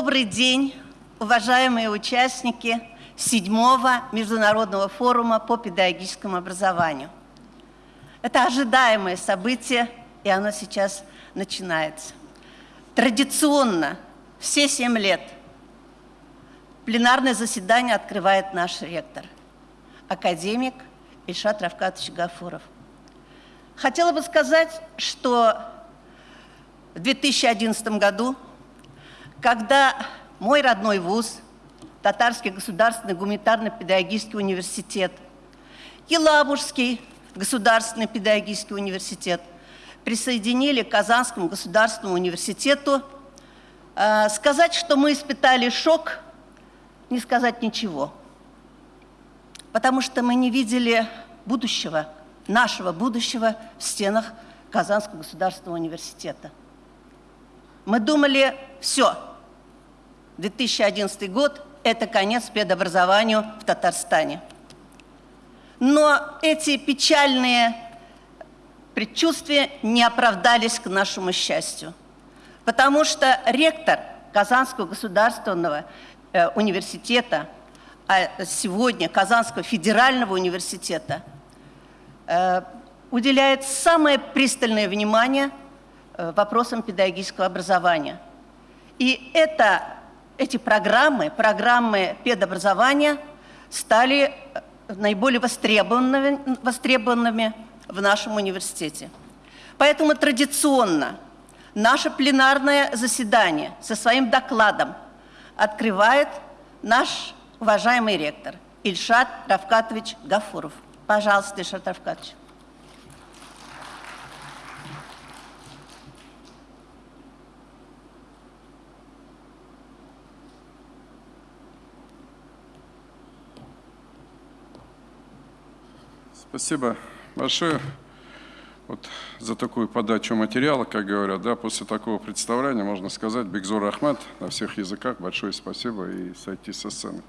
Добрый день, уважаемые участники седьмого международного форума по педагогическому образованию. Это ожидаемое событие, и оно сейчас начинается. Традиционно все семь лет пленарное заседание открывает наш ректор, академик Ильшат Равкатович Гафуров. Хотела бы сказать, что в 2011 году, когда мой родной вуз, Татарский государственный гуманитарно-педагогический университет, Елабужский государственный педагогический университет присоединили к Казанскому государственному университету, э, сказать, что мы испытали шок, не сказать ничего. Потому что мы не видели будущего, нашего будущего в стенах Казанского государственного университета. Мы думали, все, 2011 год – это конец педобразованию в Татарстане. Но эти печальные предчувствия не оправдались к нашему счастью, потому что ректор Казанского государственного э, университета, а сегодня Казанского федерального университета, э, уделяет самое пристальное внимание Э, вопросам педагогического образования. И это, эти программы, программы педобразования стали э, наиболее востребованными, востребованными в нашем университете. Поэтому традиционно наше пленарное заседание со своим докладом открывает наш уважаемый ректор Ильшат Равкатович Гафуров. Пожалуйста, Ильшат Равкатович. Спасибо большое вот за такую подачу материала, как говорят. Да, после такого представления можно сказать Бекзур Ахмад на всех языках. Большое спасибо и сойти со сцены.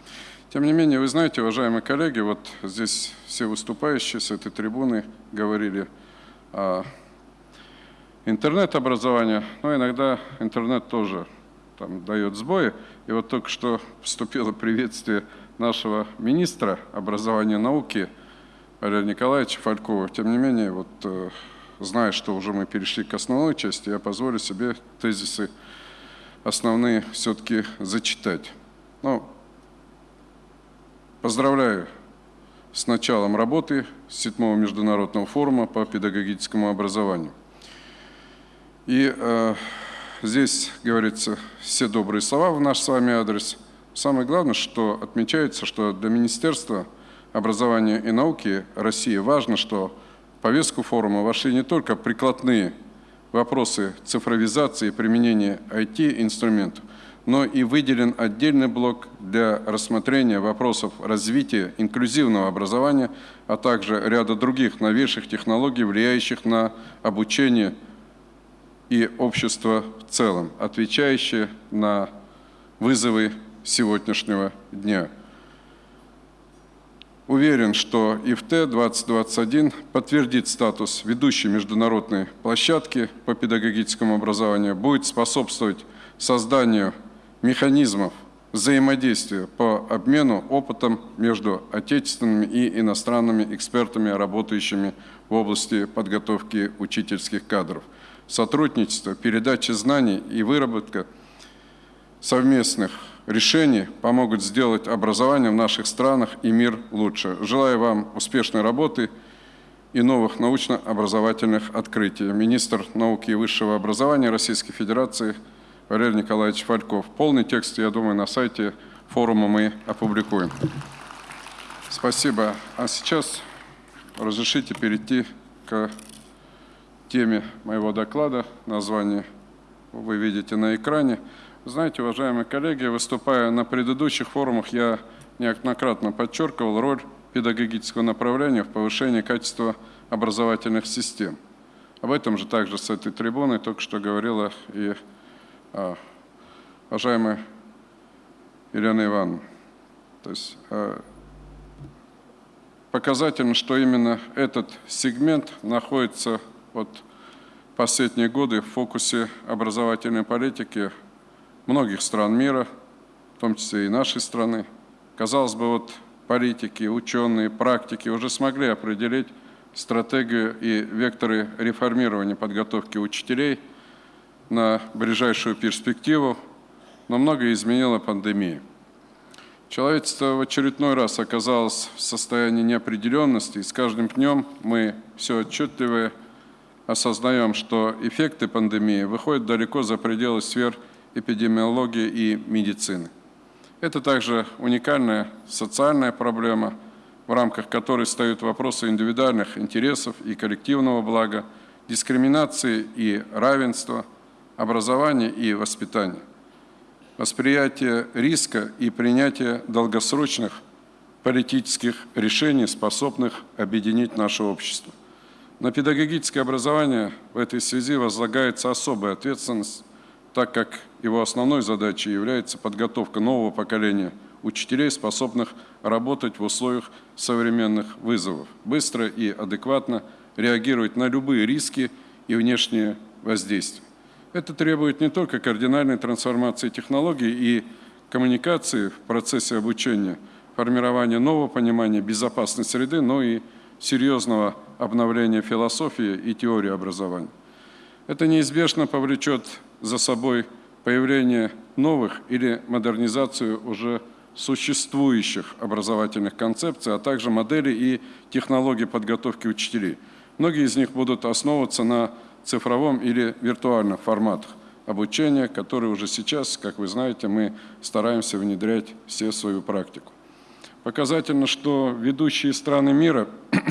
Тем не менее, вы знаете, уважаемые коллеги, вот здесь все выступающие с этой трибуны говорили о интернет-образовании, но иногда интернет тоже там, дает сбои. И вот только что поступило приветствие нашего министра образования и науки – Валерия Николаевича Фалькова. Тем не менее, вот, э, зная, что уже мы перешли к основной части, я позволю себе тезисы основные все-таки зачитать. Ну, поздравляю с началом работы седьмого международного форума по педагогическому образованию. И э, здесь говорится все добрые слова в наш с вами адрес. Самое главное, что отмечается, что для министерства – образования и науки России важно, что в повестку форума вошли не только прикладные вопросы цифровизации и применения IT-инструментов, но и выделен отдельный блок для рассмотрения вопросов развития инклюзивного образования, а также ряда других новейших технологий, влияющих на обучение и общество в целом, отвечающие на вызовы сегодняшнего дня. Уверен, что ИФТ-2021 подтвердит статус ведущей международной площадки по педагогическому образованию, будет способствовать созданию механизмов взаимодействия по обмену опытом между отечественными и иностранными экспертами, работающими в области подготовки учительских кадров. Сотрудничество, передача знаний и выработка совместных решений помогут сделать образование в наших странах и мир лучше. Желаю вам успешной работы и новых научно-образовательных открытий. Министр науки и высшего образования Российской Федерации Валерий Николаевич Фальков. Полный текст, я думаю, на сайте форума мы опубликуем. Спасибо. А сейчас разрешите перейти к теме моего доклада. Название вы видите на экране. Знаете, уважаемые коллеги, выступая на предыдущих форумах, я неоднократно подчеркивал роль педагогического направления в повышении качества образовательных систем. Об этом же также с этой трибуны только что говорила и а, уважаемая Елена Ивановна. То есть а, показательно, что именно этот сегмент находится вот последние годы в фокусе образовательной политики многих стран мира, в том числе и нашей страны. Казалось бы, вот политики, ученые, практики уже смогли определить стратегию и векторы реформирования подготовки учителей на ближайшую перспективу, но многое изменила пандемия. Человечество в очередной раз оказалось в состоянии неопределенности, и с каждым днем мы все отчетливее осознаем, что эффекты пандемии выходят далеко за пределы сфер эпидемиологии и медицины. Это также уникальная социальная проблема, в рамках которой стоят вопросы индивидуальных интересов и коллективного блага, дискриминации и равенства, образования и воспитания восприятие риска и принятие долгосрочных политических решений, способных объединить наше общество. На педагогическое образование в этой связи возлагается особая ответственность, так как его основной задачей является подготовка нового поколения учителей, способных работать в условиях современных вызовов, быстро и адекватно реагировать на любые риски и внешние воздействия. Это требует не только кардинальной трансформации технологий и коммуникации в процессе обучения, формирования нового понимания безопасной среды, но и серьезного обновления философии и теории образования. Это неизбежно повлечет за собой появление новых или модернизацию уже существующих образовательных концепций, а также моделей и технологий подготовки учителей. Многие из них будут основываться на цифровом или виртуальном форматах обучения, которые уже сейчас, как вы знаете, мы стараемся внедрять все в свою практику. Показательно, что ведущие страны мира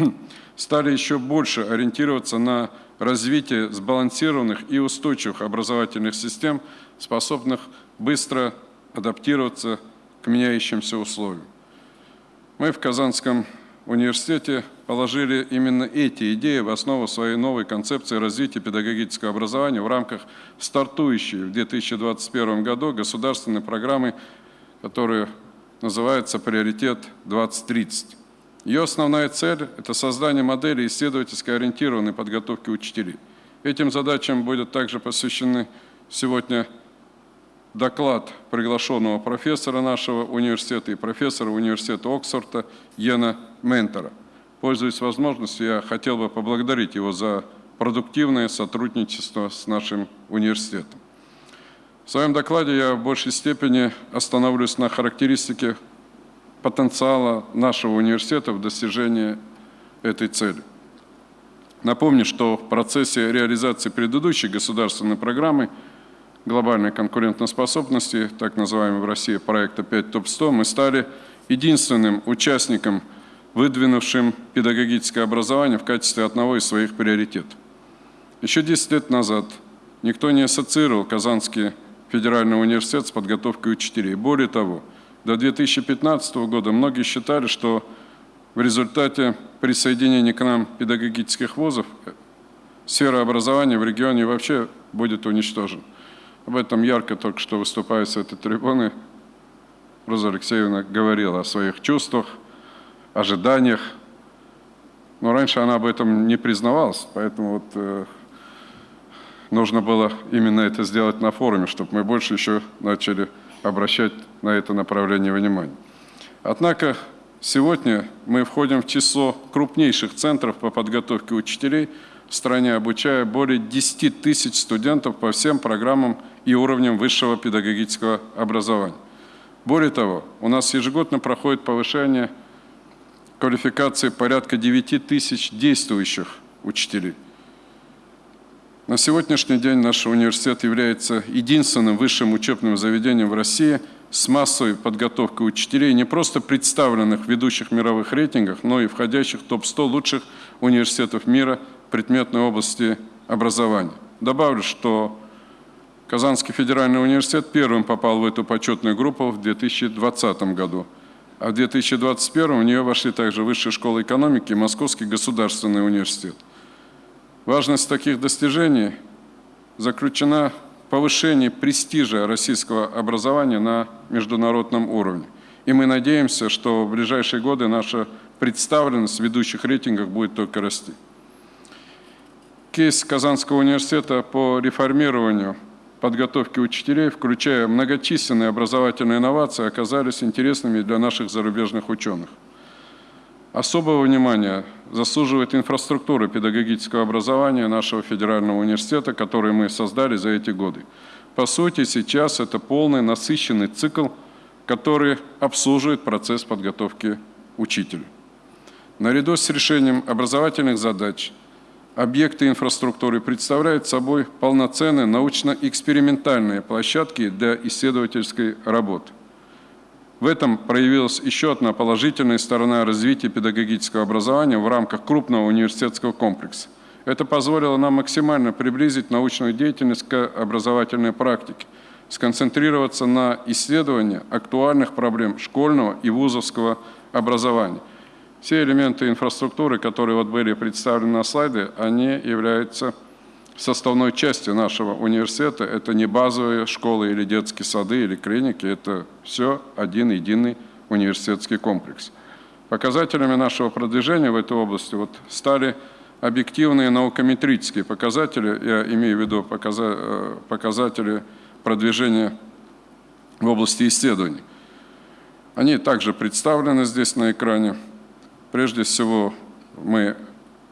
стали еще больше ориентироваться на развитие сбалансированных и устойчивых образовательных систем, способных быстро адаптироваться к меняющимся условиям. Мы в Казанском университете положили именно эти идеи в основу своей новой концепции развития педагогического образования в рамках стартующей в 2021 году государственной программы, которая называется «Приоритет 2030». Ее основная цель – это создание модели исследовательской ориентированной подготовки учителей. Этим задачам будет также посвящены сегодня доклад приглашенного профессора нашего университета и профессора университета Оксфорда Йена Ментора. Пользуясь возможностью, я хотел бы поблагодарить его за продуктивное сотрудничество с нашим университетом. В своем докладе я в большей степени остановлюсь на характеристике потенциала нашего университета в достижении этой цели. Напомню, что в процессе реализации предыдущей государственной программы – глобальной конкурентоспособности, так называемого в России проекта 5 ТОП-100, мы стали единственным участником, выдвинувшим педагогическое образование в качестве одного из своих приоритетов. Еще 10 лет назад никто не ассоциировал Казанский федеральный университет с подготовкой учителей. Более того, до 2015 года многие считали, что в результате присоединения к нам педагогических вузов сфера образования в регионе вообще будет уничтожена. Об этом ярко только что выступая с этой трибуны Роза Алексеевна говорила о своих чувствах, ожиданиях. Но раньше она об этом не признавалась, поэтому вот э, нужно было именно это сделать на форуме, чтобы мы больше еще начали обращать на это направление внимания. Однако сегодня мы входим в число крупнейших центров по подготовке учителей в стране, обучая более 10 тысяч студентов по всем программам и уровнем высшего педагогического образования. Более того, у нас ежегодно проходит повышение квалификации порядка 9 тысяч действующих учителей. На сегодняшний день наш университет является единственным высшим учебным заведением в России с массовой подготовкой учителей, не просто представленных в ведущих мировых рейтингах, но и входящих в топ-100 лучших университетов мира в предметной области образования. Добавлю, что Казанский федеральный университет первым попал в эту почетную группу в 2020 году. А в 2021 в нее вошли также Высшая школа экономики и Московский государственный университет. Важность таких достижений заключена в повышении престижа российского образования на международном уровне. И мы надеемся, что в ближайшие годы наша представленность в ведущих рейтингах будет только расти. Кейс Казанского университета по реформированию подготовки учителей, включая многочисленные образовательные инновации, оказались интересными для наших зарубежных ученых. Особого внимания заслуживает инфраструктура педагогического образования нашего федерального университета, который мы создали за эти годы. По сути, сейчас это полный насыщенный цикл, который обслуживает процесс подготовки учителя. Наряду с решением образовательных задач объекты инфраструктуры представляют собой полноценные научно-экспериментальные площадки для исследовательской работы. В этом проявилась еще одна положительная сторона развития педагогического образования в рамках крупного университетского комплекса. Это позволило нам максимально приблизить научную деятельность к образовательной практике, сконцентрироваться на исследовании актуальных проблем школьного и вузовского образования. Все элементы инфраструктуры, которые вот были представлены на слайде, они являются составной частью нашего университета. Это не базовые школы или детские сады или клиники, это все один единый университетский комплекс. Показателями нашего продвижения в этой области вот стали объективные наукометрические показатели, я имею в виду э, показатели продвижения в области исследований. Они также представлены здесь на экране. Прежде всего, мы,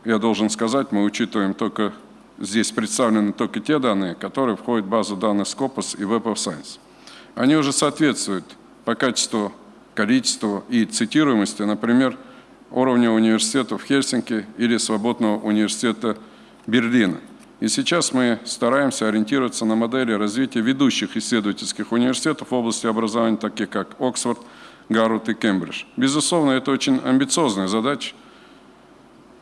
я должен сказать, мы учитываем только, здесь представлены только те данные, которые входят в базу данных Scopus и Web of Science. Они уже соответствуют по качеству, количеству и цитируемости, например, уровня университетов Хельсинки или Свободного университета Берлина. И сейчас мы стараемся ориентироваться на модели развития ведущих исследовательских университетов в области образования, таких как Оксфорд, Гарвард и Кембридж. Безусловно, это очень амбициозная задача.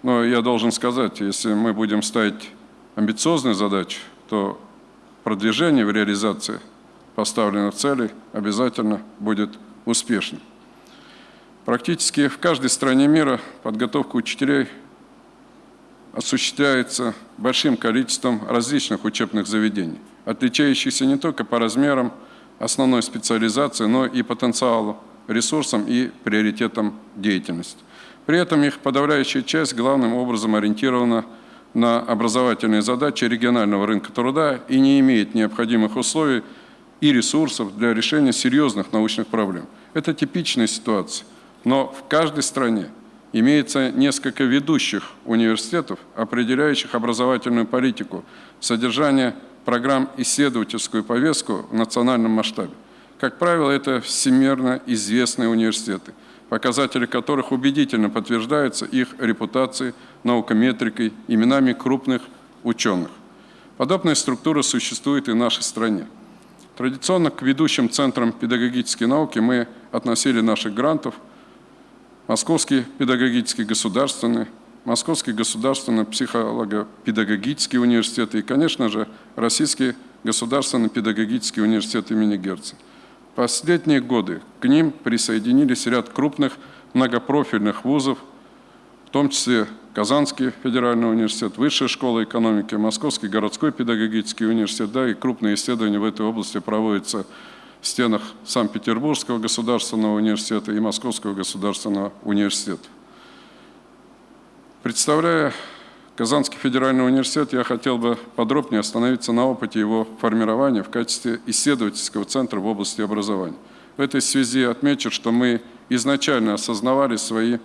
Но я должен сказать, если мы будем ставить амбициозные задачи, то продвижение в реализации поставленных целей обязательно будет успешным. Практически в каждой стране мира подготовка учителей осуществляется большим количеством различных учебных заведений, отличающихся не только по размерам основной специализации, но и потенциалу ресурсам и приоритетам деятельности. При этом их подавляющая часть главным образом ориентирована на образовательные задачи регионального рынка труда и не имеет необходимых условий и ресурсов для решения серьезных научных проблем. Это типичная ситуация, но в каждой стране имеется несколько ведущих университетов, определяющих образовательную политику, содержание программ исследовательскую повестку в национальном масштабе. Как правило, это всемирно известные университеты, показатели которых убедительно подтверждаются их репутацией, наукометрикой, именами крупных ученых. Подобная структура существует и в нашей стране. Традиционно к ведущим центрам педагогической науки мы относили наших грантов Московский педагогический государственный, Московский государственный психолого-педагогический университет и, конечно же, Российский государственный педагогический университет имени Герцена последние годы к ним присоединились ряд крупных многопрофильных вузов, в том числе Казанский федеральный университет, Высшая школа экономики, Московский городской педагогический университет, да, и крупные исследования в этой области проводятся в стенах Санкт-Петербургского государственного университета и Московского государственного университета. Представляя Казанский федеральный университет, я хотел бы подробнее остановиться на опыте его формирования в качестве исследовательского центра в области образования. В этой связи отмечу, что мы изначально осознавали свои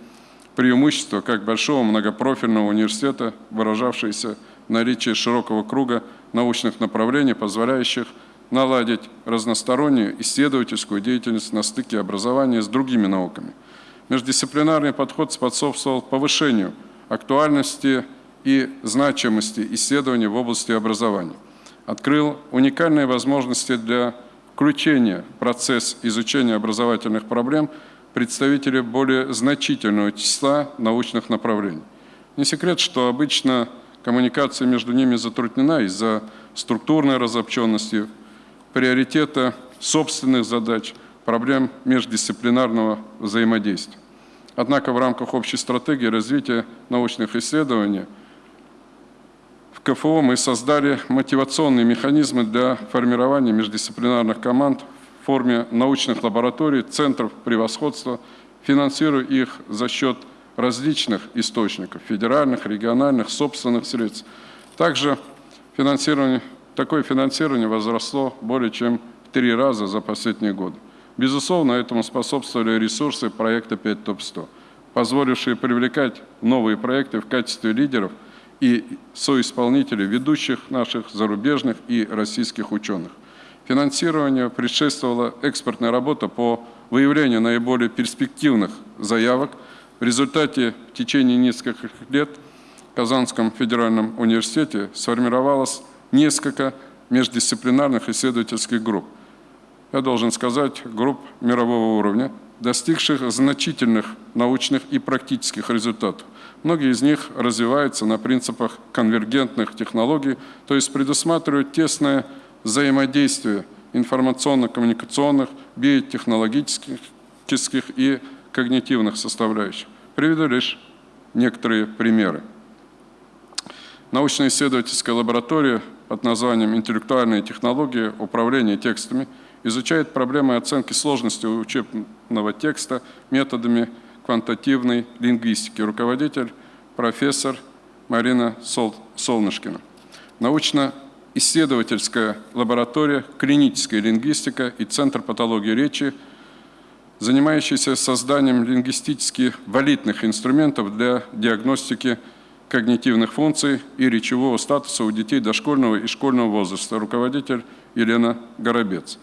преимущества как большого многопрофильного университета, выражавшиеся в наличии широкого круга научных направлений, позволяющих наладить разностороннюю исследовательскую деятельность на стыке образования с другими науками. Междисциплинарный подход способствовал повышению актуальности и значимости исследований в области образования. Открыл уникальные возможности для включения в процесс изучения образовательных проблем представителей более значительного числа научных направлений. Не секрет, что обычно коммуникация между ними затруднена из-за структурной разобщенности, приоритета собственных задач, проблем междисциплинарного взаимодействия. Однако в рамках общей стратегии развития научных исследований – КФО мы создали мотивационные механизмы для формирования междисциплинарных команд в форме научных лабораторий, центров превосходства, финансируя их за счет различных источников, федеральных, региональных, собственных средств. Также финансирование такое финансирование возросло более чем в три раза за последние годы. Безусловно, этому способствовали ресурсы проекта 5 ТОП-100, позволившие привлекать новые проекты в качестве лидеров и соисполнителей ведущих наших зарубежных и российских ученых. Финансированию предшествовала экспортная работа по выявлению наиболее перспективных заявок. В результате в течение нескольких лет в Казанском федеральном университете сформировалось несколько междисциплинарных исследовательских групп. Я должен сказать, групп мирового уровня, достигших значительных научных и практических результатов. Многие из них развиваются на принципах конвергентных технологий, то есть предусматривают тесное взаимодействие информационно-коммуникационных, биотехнологических и когнитивных составляющих. Приведу лишь некоторые примеры. Научно-исследовательская лаборатория под названием «Интеллектуальные технологии управления текстами» изучает проблемы оценки сложности учебного текста методами квантативной лингвистики. Руководитель – профессор Марина Сол Солнышкина. Научно-исследовательская лаборатория «Клиническая лингвистика» и Центр патологии речи, занимающийся созданием лингвистически валидных инструментов для диагностики когнитивных функций и речевого статуса у детей дошкольного и школьного возраста. Руководитель Елена Горобец.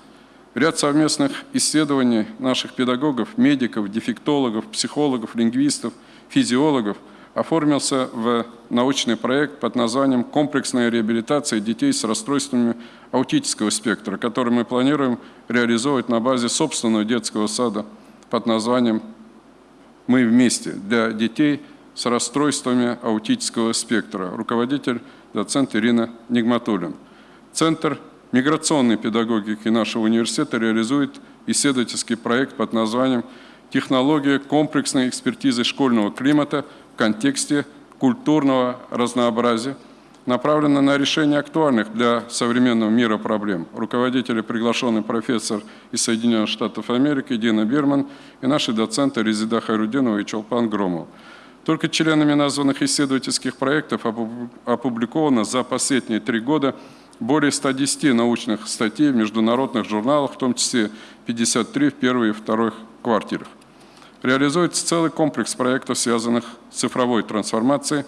Ряд совместных исследований наших педагогов, медиков, дефектологов, психологов, лингвистов, физиологов оформился в научный проект под названием «Комплексная реабилитация детей с расстройствами аутического спектра», который мы планируем реализовывать на базе собственного детского сада под названием «Мы вместе» для детей с расстройствами аутического спектра. Руководитель, доцент Ирина Нигматуллин. Центр миграционной педагогики нашего университета реализует исследовательский проект под названием «Технология комплексной экспертизы школьного климата в контексте культурного разнообразия», направлена на решение актуальных для современного мира проблем. Руководители приглашенный профессор из Соединенных Штатов Америки Дина Бирман и наши доценты Резида Хайрудинова и Чолпан Громов. Только членами названных исследовательских проектов опубликовано за последние три года более 110 научных статей в международных журналах, в том числе 53 в первой и второй квартирах. Реализуется целый комплекс проектов, связанных с цифровой трансформацией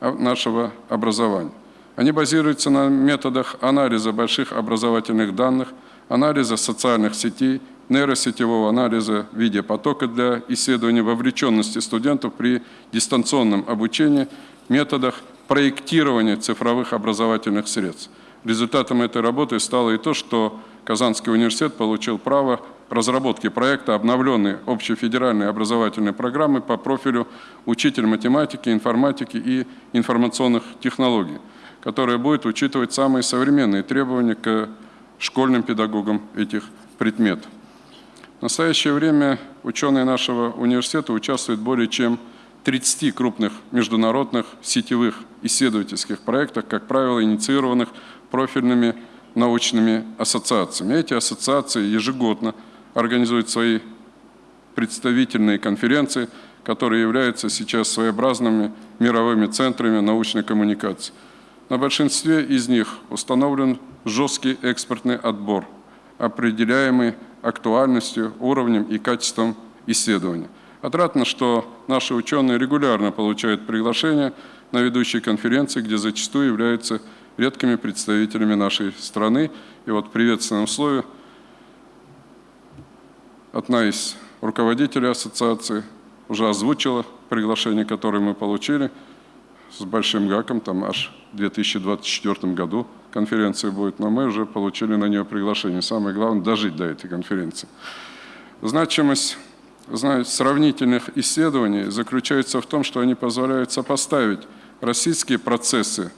нашего образования. Они базируются на методах анализа больших образовательных данных, анализа социальных сетей, нейросетевого анализа видеопотока для исследования вовлеченности студентов при дистанционном обучении, методах проектирования цифровых образовательных средств. Результатом этой работы стало и то, что Казанский университет получил право разработки проекта обновленной общефедеральной образовательной программы по профилю учитель математики, информатики и информационных технологий, которая будет учитывать самые современные требования к школьным педагогам этих предметов. В настоящее время ученые нашего университета участвуют более чем 30 крупных международных сетевых исследовательских проектах, как правило, инициированных профильными научными ассоциациями. Эти ассоциации ежегодно организуют свои представительные конференции, которые являются сейчас своеобразными мировыми центрами научной коммуникации. На большинстве из них установлен жесткий экспортный отбор, определяемый актуальностью, уровнем и качеством исследования. Отрадно, что наши ученые регулярно получают приглашения на ведущие конференции, где зачастую являются редкими представителями нашей страны. И вот в приветственном слове одна из руководителей ассоциации уже озвучила приглашение, которое мы получили с большим гаком, там аж в 2024 году конференция будет, но мы уже получили на нее приглашение. Самое главное – дожить до этой конференции. Значимость знаете, сравнительных исследований заключается в том, что они позволяют сопоставить российские процессы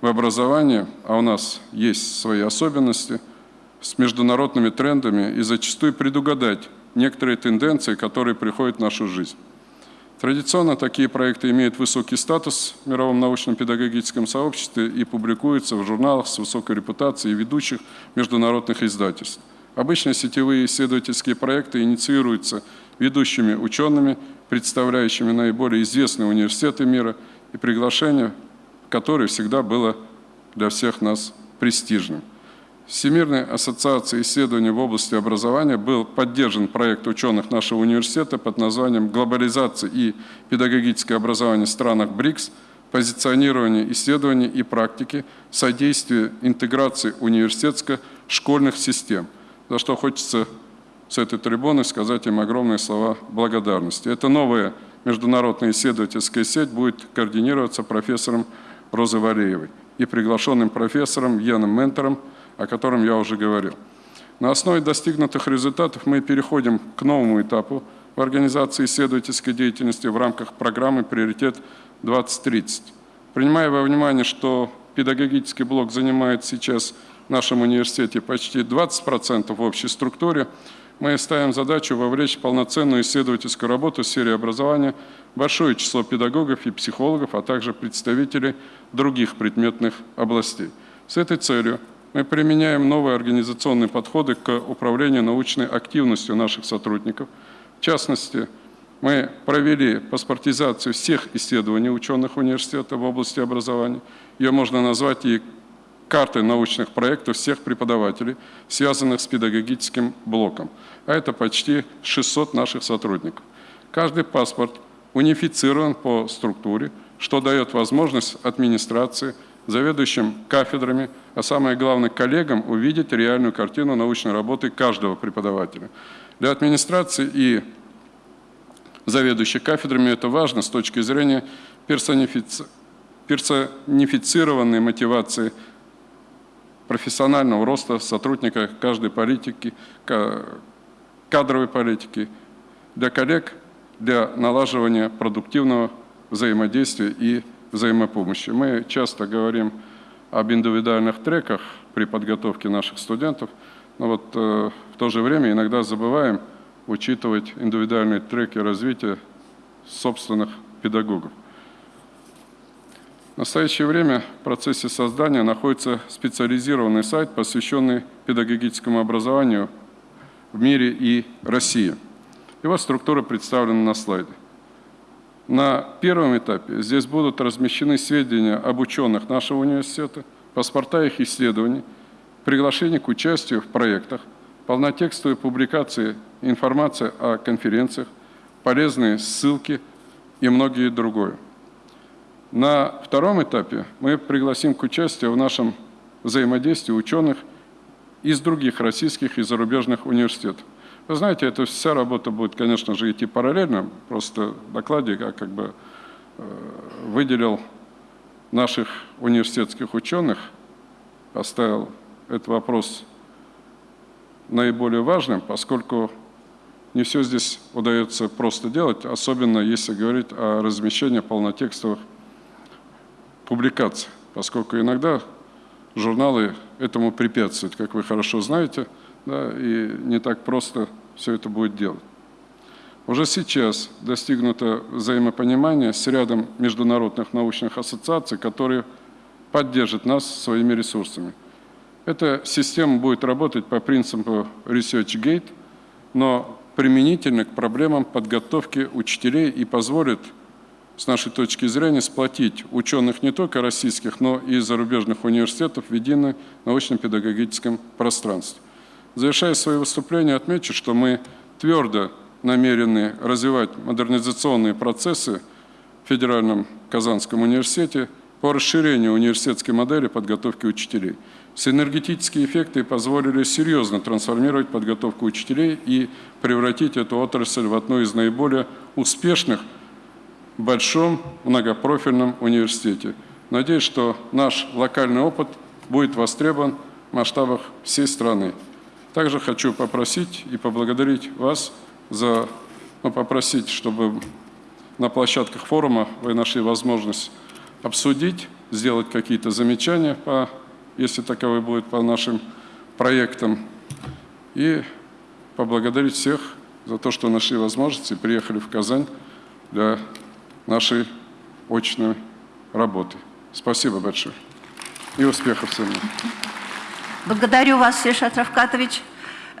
в образовании, а у нас есть свои особенности, с международными трендами и зачастую предугадать некоторые тенденции, которые приходят в нашу жизнь. Традиционно такие проекты имеют высокий статус в мировом научно-педагогическом сообществе и публикуются в журналах с высокой репутацией ведущих международных издательств. Обычно сетевые исследовательские проекты инициируются ведущими учеными, представляющими наиболее известные университеты мира, и приглашение, которое всегда было для всех нас престижным. Всемирной ассоциацией исследований в области образования был поддержан проект ученых нашего университета под названием «Глобализация и педагогическое образование в странах БРИКС. Позиционирование исследований и практики, содействие интеграции университетско-школьных систем», за что хочется с этой трибуны сказать им огромные слова благодарности. Это новая международная исследовательская сеть будет координироваться профессором Розой Валеевой и приглашенным профессором Яном Ментором, о котором я уже говорил. На основе достигнутых результатов мы переходим к новому этапу в организации исследовательской деятельности в рамках программы «Приоритет 2030». Принимая во внимание, что педагогический блок занимает сейчас в нашем университете почти 20% в общей структуре, мы ставим задачу вовлечь в полноценную исследовательскую работу в сфере образования большое число педагогов и психологов, а также представителей других предметных областей. С этой целью мы применяем новые организационные подходы к управлению научной активностью наших сотрудников. В частности, мы провели паспортизацию всех исследований ученых университета в области образования. Ее можно назвать и карты научных проектов всех преподавателей, связанных с педагогическим блоком. А это почти 600 наших сотрудников. Каждый паспорт унифицирован по структуре, что дает возможность администрации, заведующим кафедрами, а самое главное коллегам увидеть реальную картину научной работы каждого преподавателя. Для администрации и заведующих кафедрами это важно с точки зрения персонифици... персонифицированной мотивации профессионального роста сотрудника каждой политики, кадровой политики, для коллег, для налаживания продуктивного взаимодействия и взаимопомощи. Мы часто говорим об индивидуальных треках при подготовке наших студентов, но вот э, в то же время иногда забываем учитывать индивидуальные треки развития собственных педагогов. В настоящее время в процессе создания находится специализированный сайт, посвященный педагогическому образованию в мире и России. Его структура представлена на слайде. На первом этапе здесь будут размещены сведения об ученых нашего университета, паспорта их исследований, приглашение к участию в проектах, полнотекстовые публикации, информация о конференциях, полезные ссылки и многие другое. На втором этапе мы пригласим к участию в нашем взаимодействии ученых из других российских и зарубежных университетов. Вы знаете, эта вся работа будет, конечно же, идти параллельно. Просто в докладе я как бы э, выделил наших университетских ученых, поставил этот вопрос наиболее важным, поскольку не все здесь удается просто делать, особенно если говорить о размещении полнотекстовых публикаций, поскольку иногда журналы этому препятствуют, как вы хорошо знаете, да, и не так просто все это будет делать. Уже сейчас достигнуто взаимопонимание с рядом международных научных ассоциаций, которые поддержат нас своими ресурсами. Эта система будет работать по принципу ResearchGate, но применительно к проблемам подготовки учителей и позволит с нашей точки зрения, сплотить ученых не только российских, но и зарубежных университетов в едином научно-педагогическом пространстве. Завершая свое выступление, отмечу, что мы твердо намерены развивать модернизационные процессы в Федеральном Казанском университете по расширению университетской модели подготовки учителей. Синергетические эффекты позволили серьезно трансформировать подготовку учителей и превратить эту отрасль в одну из наиболее успешных большом многопрофильном университете. Надеюсь, что наш локальный опыт будет востребован в масштабах всей страны. Также хочу попросить и поблагодарить вас за, ну, попросить, чтобы на площадках форума вы нашли возможность обсудить, сделать какие-то замечания, по, если таковые будут по нашим проектам, и поблагодарить всех за то, что нашли возможность и приехали в Казань для нашей очной работы. Спасибо большое. И успехов всем. Благодарю вас, Сешат Равкатович.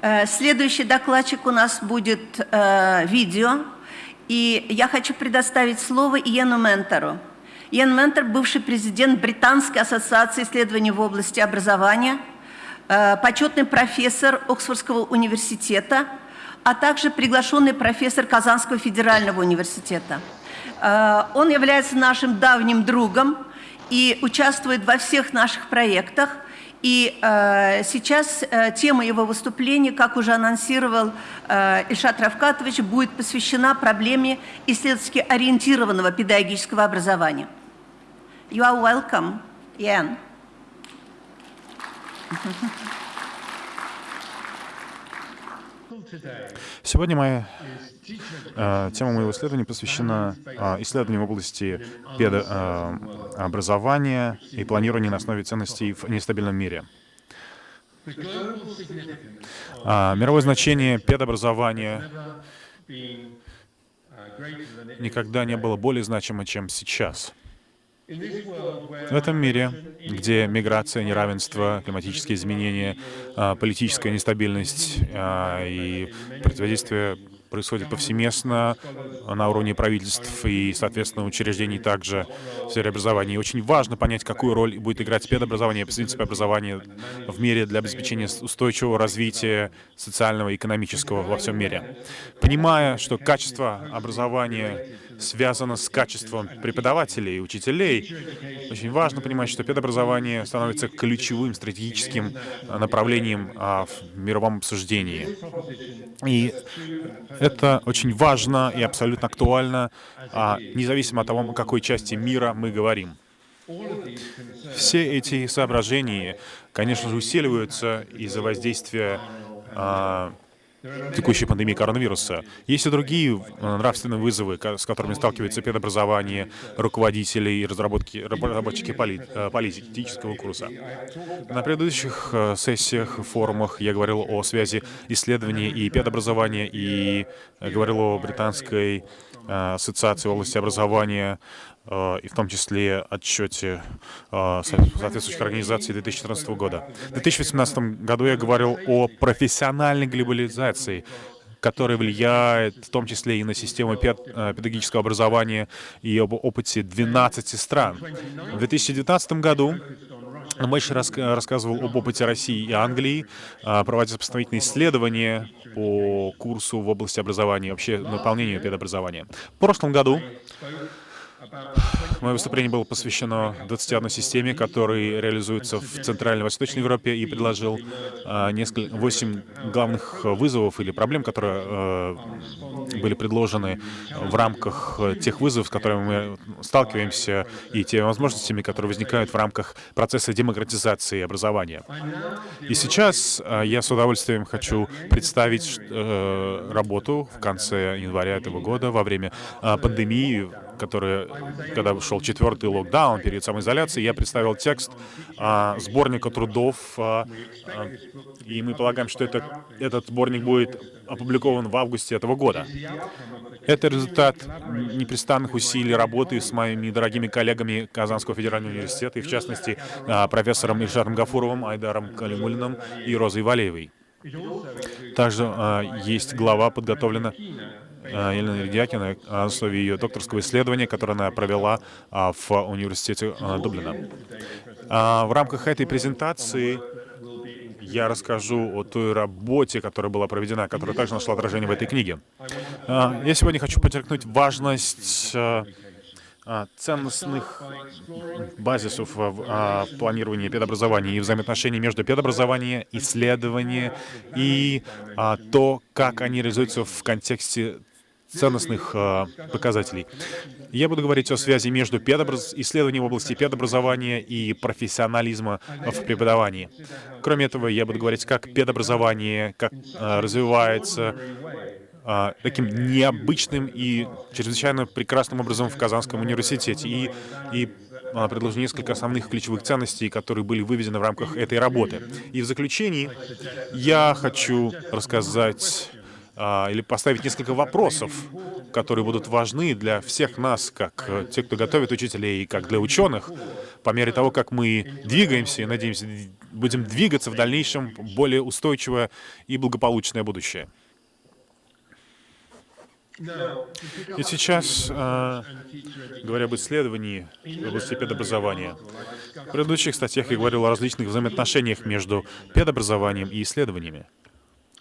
Э, следующий докладчик у нас будет э, видео. И я хочу предоставить слово Иену Ментору. Иэн Ментер, бывший президент Британской ассоциации исследований в области образования, э, почетный профессор Оксфордского университета, а также приглашенный профессор Казанского федерального университета. Э, он является нашим давним другом и участвует во всех наших проектах. И э, сейчас э, тема его выступления, как уже анонсировал э, Ильшат Равкатович, будет посвящена проблеме исследовательски ориентированного педагогического образования. You are welcome, Ian. Сегодня э, тема моего исследования посвящена э, исследованию в области э, и планирования на основе ценностей в нестабильном мире. Э, мировое значение педобразования никогда не было более значимо, чем сейчас. В этом мире, где миграция, неравенство, климатические изменения, политическая нестабильность и противодействие происходит повсеместно на уровне правительств и, соответственно, учреждений также в сфере образования. И очень важно понять, какую роль будет играть педобразование, принципы образования в мире для обеспечения устойчивого развития социального и экономического во всем мире. Понимая, что качество образования связано с качеством преподавателей и учителей. Очень важно понимать, что педобразование становится ключевым стратегическим а, направлением а, в мировом обсуждении. И это очень важно и абсолютно актуально, а, независимо от того, о какой части мира мы говорим. Все эти соображения, конечно же, усиливаются из-за воздействия текущей пандемии коронавируса. Есть и другие э, нравственные вызовы, с которыми сталкивается педобразование, руководители и разработки, разработчики поли, э, политического курса. На предыдущих э, сессиях, форумах я говорил о связи исследований и педобразования, и говорил о британской ассоциации в области образования, и в том числе отчете э, соответствующих организаций 2014 года. В 2018 году я говорил о профессиональной глобализации, которая влияет в том числе и на систему э, педагогического образования и об опыте 12 стран. В 2019 году Мэш рассказывал об опыте России и Англии, проводя сопоставительные исследования по курсу в области образования, вообще наполнению педобразования. В прошлом году Мое выступление было посвящено 21 системе, которые реализуются в Центральной и Восточной Европе, и предложил э, несколько, 8 главных вызовов или проблем, которые э, были предложены в рамках тех вызовов, с которыми мы сталкиваемся, и те возможностями, которые возникают в рамках процесса демократизации образования. И сейчас э, я с удовольствием хочу представить э, работу в конце января этого года во время пандемии, который, когда шел четвертый локдаун перед самоизоляцией, я представил текст а, сборника трудов, а, а, и мы полагаем, что это, этот сборник будет опубликован в августе этого года. Это результат непрестанных усилий работы с моими дорогими коллегами Казанского федерального университета, и в частности а, профессором Ильшаром Гафуровым, Айдаром Калимулиным и Розой Валеевой. Также а, есть глава подготовлена Э, Елена Редякина на основе ее докторского исследования, которое она провела а, в университете Дублина. А, в рамках этой презентации я расскажу о той работе, которая была проведена, которая также нашла отражение в этой книге. А, я сегодня хочу подчеркнуть важность ценностных базисов в планировании педобразования и взаимоотношений между педобразованием, исследованием и то, как они реализуются в контексте ценностных э, показателей. Я буду говорить о связи между педобраз... исследованием в области педобразования и профессионализма в преподавании. Кроме этого, я буду говорить, как педобразование как, э, развивается э, таким необычным и чрезвычайно прекрасным образом в Казанском университете. И, и предложу несколько основных ключевых ценностей, которые были выведены в рамках этой работы. И в заключении я хочу рассказать а, или поставить несколько вопросов, которые будут важны для всех нас, как э, те, кто готовит учителей, и как для ученых, по мере того, как мы двигаемся и, надеемся, будем двигаться в дальнейшем более устойчивое и благополучное будущее. И сейчас, э, говоря об исследовании в области педобразования, в предыдущих статьях я говорил о различных взаимоотношениях между педобразованием и исследованиями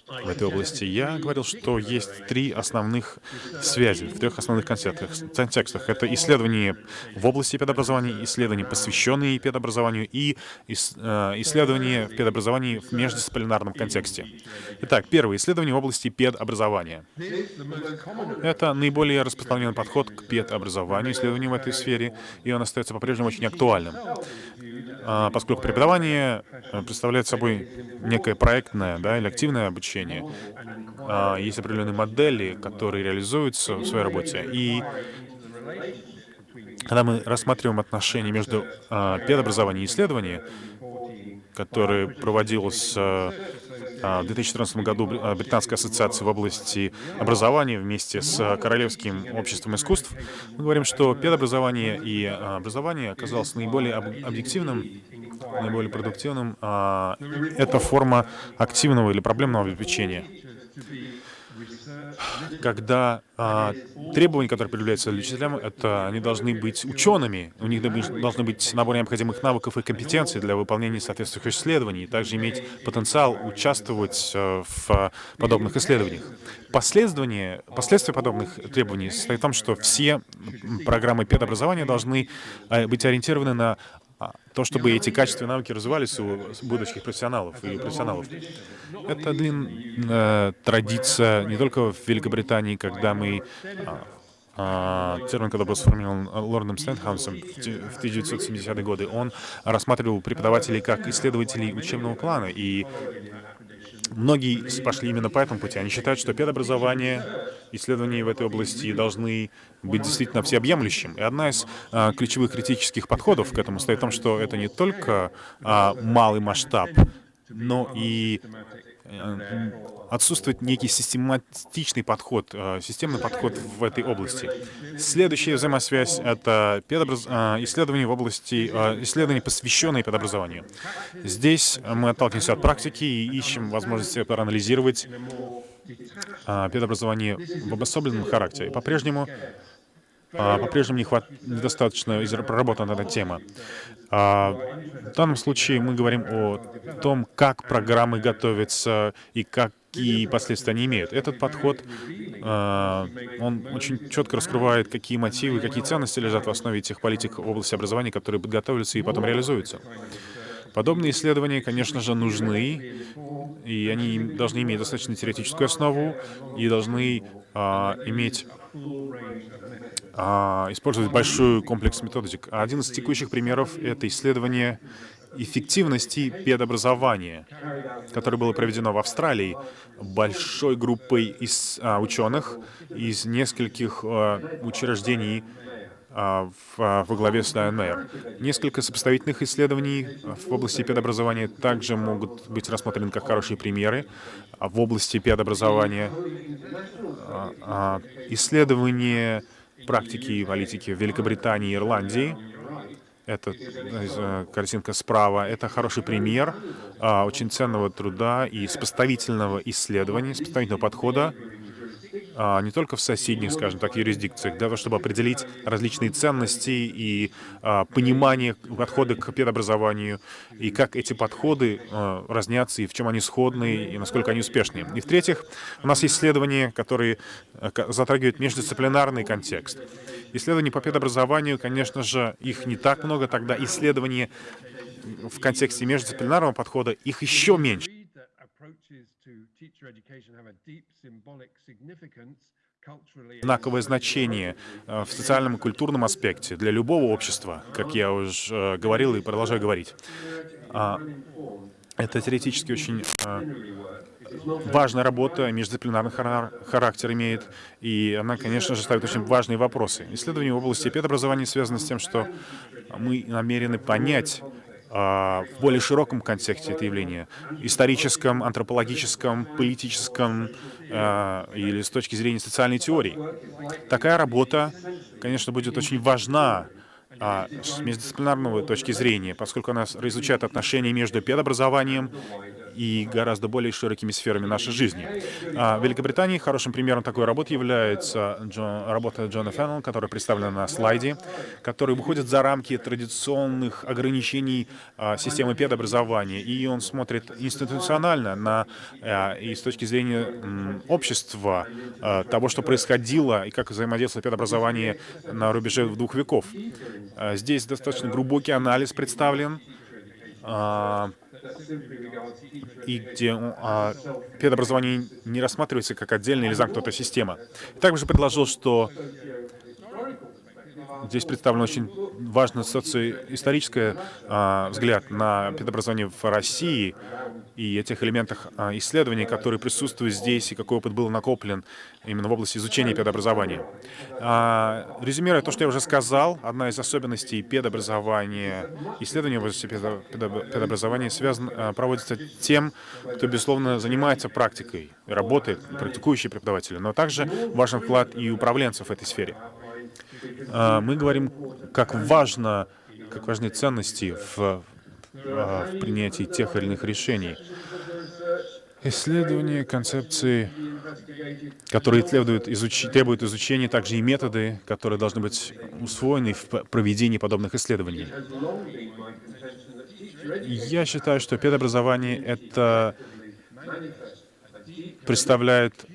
в этой области, я говорил, что есть три основных связи в трех основных контекстах. Это исследования в области педобразования, исследования, посвященные педобразованию, и э, исследования в педобразовании в междисциплинарном контексте. Итак, первое — исследование в области педобразования. Это наиболее распространенный подход к педобразованию, исследованию в этой сфере, и он остается по-прежнему очень актуальным, а, поскольку преподавание э, представляет собой некое проектное да, или активное обучение, обучения. А, есть определенные модели, которые реализуются в своей работе. И когда мы рассматриваем отношения между а, педобразованием и исследованием, которое проводилось а, в 2014 году Британской ассоциации в области образования вместе с Королевским обществом искусств, мы говорим, что педобразование и образование оказалось наиболее объективным наиболее продуктивным, а, это форма активного или проблемного обеспечения. Когда а, требования, которые предъявляются учителям, это они должны быть учеными, у них должны быть набор необходимых навыков и компетенций для выполнения соответствующих исследований, также иметь потенциал участвовать а, в подобных исследованиях. Последствия, подобных требований состоят в том, что все программы педобразования должны а, быть ориентированы на то, чтобы эти качества и навыки развивались у будущих профессионалов и профессионалов. Это длинная традиция не только в Великобритании, когда мы а, а, термин, когда был сформирован лордом Стэнхаусом в 1970-е годы, он рассматривал преподавателей как исследователей учебного плана, и Многие пошли именно по этому пути. Они считают, что педобразование, исследования в этой области должны быть действительно всеобъемлющим. И одна из а, ключевых критических подходов к этому стоит в том, что это не только а, малый масштаб, но и отсутствует некий систематичный подход, э, системный подход в этой области. Следующая взаимосвязь — это педобраз... Э, исследования в области, исследований, посвященные педобразованию. Здесь мы отталкиваемся от практики и ищем возможности проанализировать педобразование в обособленном характере. По-прежнему по-прежнему не хват... недостаточно проработана эта тема. А, в данном случае мы говорим о том, как программы готовятся и какие последствия они имеют. Этот подход, а, он очень четко раскрывает, какие мотивы, какие ценности лежат в основе тех политик в области образования, которые подготовятся и потом реализуются. Подобные исследования, конечно же, нужны, и они должны иметь достаточно теоретическую основу и должны а, иметь а, использовать большой комплекс методик. Один из текущих примеров — это исследование эффективности педобразования, которое было проведено в Австралии большой группой из а, ученых из нескольких а, учреждений а, в, а, во главе с Дайан. Несколько сопоставительных исследований в области педобразования также могут быть рассмотрены как хорошие примеры в области педобразования. А, исследования практики и политики в Великобритании и Ирландии. Это э, картинка справа. Это хороший пример а, очень ценного труда и сопоставительного исследования, сопоставительного подхода а, не только в соседних, скажем так, юрисдикциях, того, чтобы определить различные ценности и а, понимание подхода к педобразованию, и как эти подходы а, разнятся, и в чем они сходны, и насколько они успешны. И в-третьих, у нас есть исследования, которые затрагивают междисциплинарный контекст. Исследования по педобразованию, конечно же, их не так много, тогда исследования в контексте междисциплинарного подхода, их еще меньше знаковое значение э, в социальном и культурном аспекте для любого общества, как я уже э, говорил и продолжаю говорить. А, это теоретически очень э, важная работа, междисциплинарный характер имеет, и она, конечно же, ставит очень важные вопросы. Исследования в области педобразования связаны с тем, что мы намерены понять, в более широком контексте это явление, историческом, антропологическом, политическом а, или с точки зрения социальной теории. Такая работа, конечно, будет очень важна а, с междисциплинарного точки зрения, поскольку она изучает отношения между педобразованием и гораздо более широкими сферами нашей жизни. А в Великобритании хорошим примером такой работы является работа Джона Феннелла, которая представлена на слайде, который выходит за рамки традиционных ограничений а, системы педобразования, и он смотрит институционально на, а, и с точки зрения общества, того, что происходило и как взаимодействовало педобразование на рубеже двух веков. Здесь достаточно глубокий анализ представлен, и где а, педобразование не рассматривается как отдельная или замкнутая система. Также предложил, что здесь представлен очень важный социоисторический а, взгляд на педобразование в России, и этих элементах а, исследований, которые присутствуют здесь, и какой опыт был накоплен именно в области изучения педобразования. А, резюмируя то, что я уже сказал, одна из особенностей педобразования, исследования в области педобразования связан, а, проводится тем, кто, безусловно, занимается практикой, работает, практикующие преподаватели, но также важен вклад и управленцев в этой сфере. Мы говорим, как важно, как важны ценности в а, в принятии тех или иных решений. Исследование концепции, которые требуют, изуч... требуют изучения, также и методы, которые должны быть усвоены в проведении подобных исследований. Я считаю, что педобразование — это представляет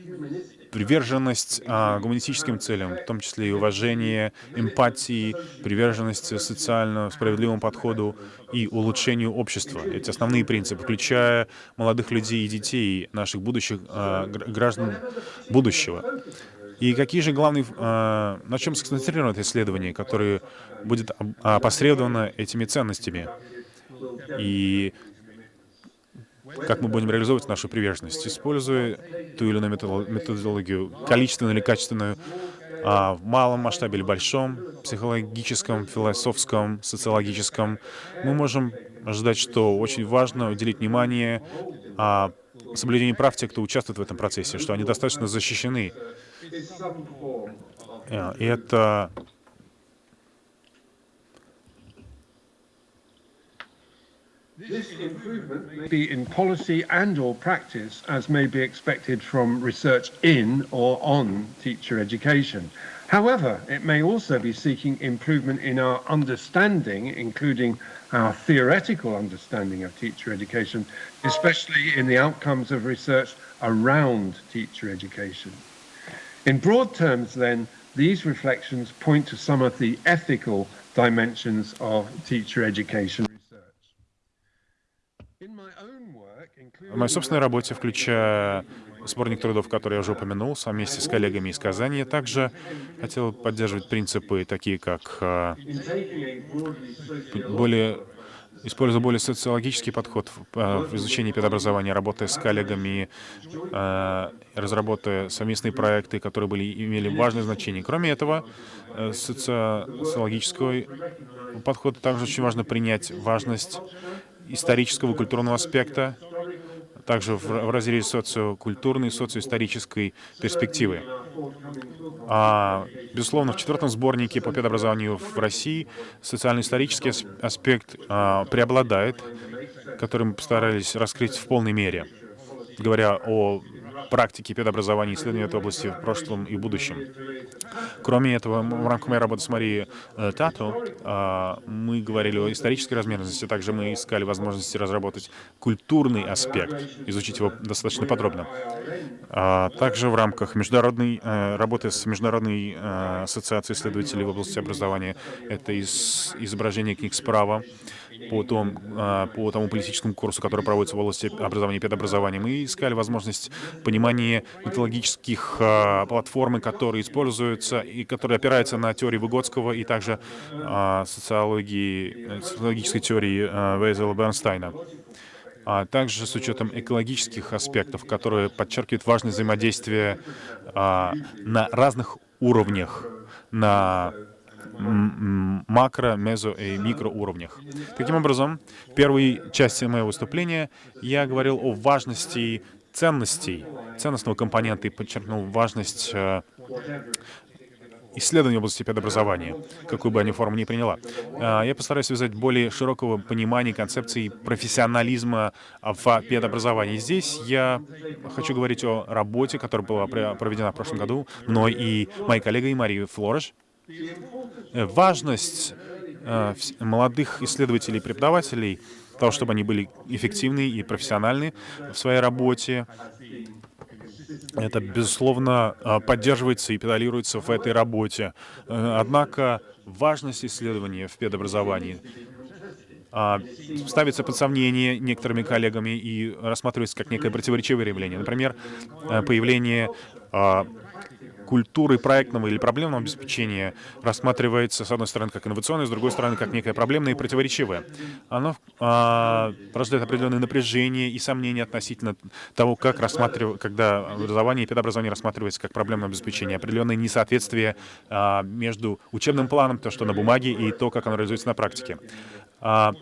приверженность а, гуманистическим целям, в том числе и уважение, эмпатии, приверженность социально справедливому подходу и улучшению общества. Эти основные принципы, включая молодых людей и детей, наших будущих а, граждан будущего. И какие же главные, а, на чем сконцентрировано исследование, которое будет опосредовано этими ценностями? И как мы будем реализовывать нашу приверженность, используя ту или иную методологию, количественную или качественную, а, в малом масштабе или большом, психологическом, философском, социологическом, мы можем ожидать, что очень важно уделить внимание а, соблюдению прав тех, кто участвует в этом процессе, что они достаточно защищены. И это This improvement may be in policy and or practice as may be expected from research in or on teacher education. However, it may also be seeking improvement in our understanding, including our theoretical understanding of teacher education, especially in the outcomes of research around teacher education. In broad terms, then, these reflections point to some of the ethical dimensions of teacher education. В моей собственной работе, включая сборник трудов, который я уже упомянул, вместе с коллегами из Казани, я также хотел поддерживать принципы, такие как а, более используя более социологический подход в, а, в изучении педобразования, работая с коллегами, э, разработая совместные проекты, которые были, имели важное значение. Кроме этого, э, социологического подхода также очень важно принять важность исторического культурного аспекта, также в, в разрезе социокультурной, социоисторической перспективы. А, безусловно, в четвертом сборнике по педобразованию в России социально-исторический аспект а, преобладает, который мы постарались раскрыть в полной мере, говоря о практики педобразования и исследования этой области в прошлом и будущем. Кроме этого, в рамках моей работы с Марией э, Тато э, мы говорили о исторической размерности, также мы искали возможности разработать культурный аспект, изучить его достаточно подробно. А также в рамках международной э, работы с Международной э, ассоциацией исследователей в области образования, это из, изображение книг справа, по, том, а, по тому политическому курсу, который проводится в области образования и педобразования. Мы искали возможность понимания методологических а, платформ, которые используются и которые опираются на теории Выгодского и также а, социологии, социологической теории Вейзела Бернстайна а также с учетом экологических аспектов, которые подчеркивают важность взаимодействия а, на разных уровнях, на макро, мезо и микроуровнях. Таким образом, в первой части моего выступления я говорил о важности ценностей, ценностного компонента и подчеркнул важность э, исследований в области педобразования, какую бы они форму ни приняла. А, я постараюсь связать более широкого понимания концепции профессионализма в педобразовании. Здесь я хочу говорить о работе, которая была проведена в прошлом году мной и моей коллегой Марией Флореш. Э, важность э, молодых исследователей и преподавателей, того, чтобы они были эффективны и профессиональны в своей работе, это, безусловно, а, поддерживается и педалируется в этой работе. Э, однако важность исследования в педобразовании а, ставится под сомнение некоторыми коллегами и рассматривается как некое противоречивое явление. Например, э, появление а, культуры проектного или проблемного обеспечения рассматривается, с одной стороны, как инновационное, с другой стороны, как некое проблемное и противоречивое. Оно а, порождает определенное напряжение и сомнения относительно того, как рассматривать, когда образование и педобразование рассматривается как проблемное обеспечение, определенное несоответствие а, между учебным планом, то, что на бумаге, и то, как оно реализуется на практике. А,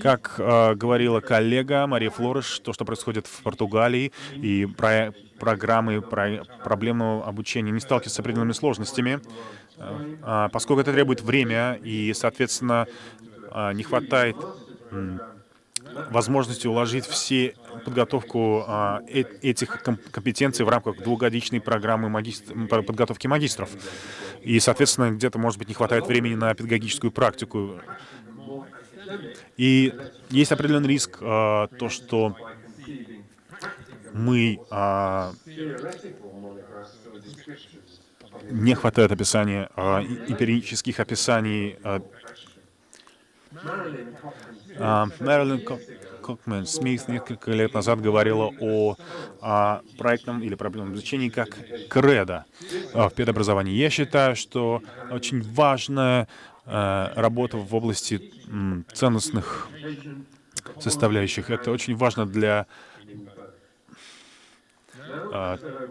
как а, говорила коллега Мария Флореш, то, что происходит в Португалии и про программы про проблемного обучения не сталкиваются с определенными сложностями, а, поскольку это требует время и, соответственно, а, не хватает возможности уложить все подготовку а, э этих компетенций в рамках двухгодичной программы магистр... подготовки магистров. И, соответственно, где-то, может быть, не хватает времени на педагогическую практику. И есть определенный риск, а, то, что мы а, не хватает описания, а, эмпирических описаний. А, а, Мэрилин Кокмен Смит несколько лет назад говорила о, о проектном или проблемном изучении как кредо а, в педобразовании. Я считаю, что очень важная а, работа в области ценностных составляющих. Это очень важно для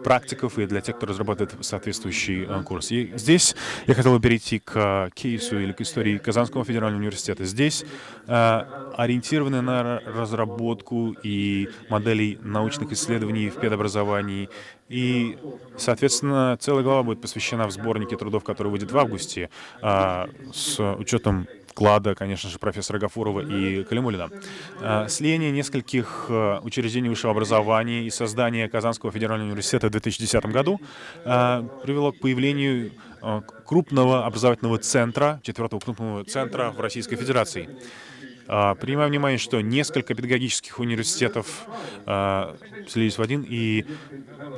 практиков и для тех, кто разрабатывает соответствующий а, курс. И здесь я хотел бы перейти к кейсу или к истории Казанского федерального университета. Здесь а, ориентированы на разработку и моделей научных исследований в педобразовании. И, соответственно, целая глава будет посвящена в сборнике трудов, который выйдет в августе, с учетом вклада, конечно же, профессора Гафурова и Калимулина. А, слияние нескольких э, учреждений высшего образования и создание Казанского федерального университета в 2010 году а, привело к появлению э, крупного образовательного центра, четвертого крупного центра в Российской Федерации. А, принимая внимание, что несколько педагогических университетов слились в один, и,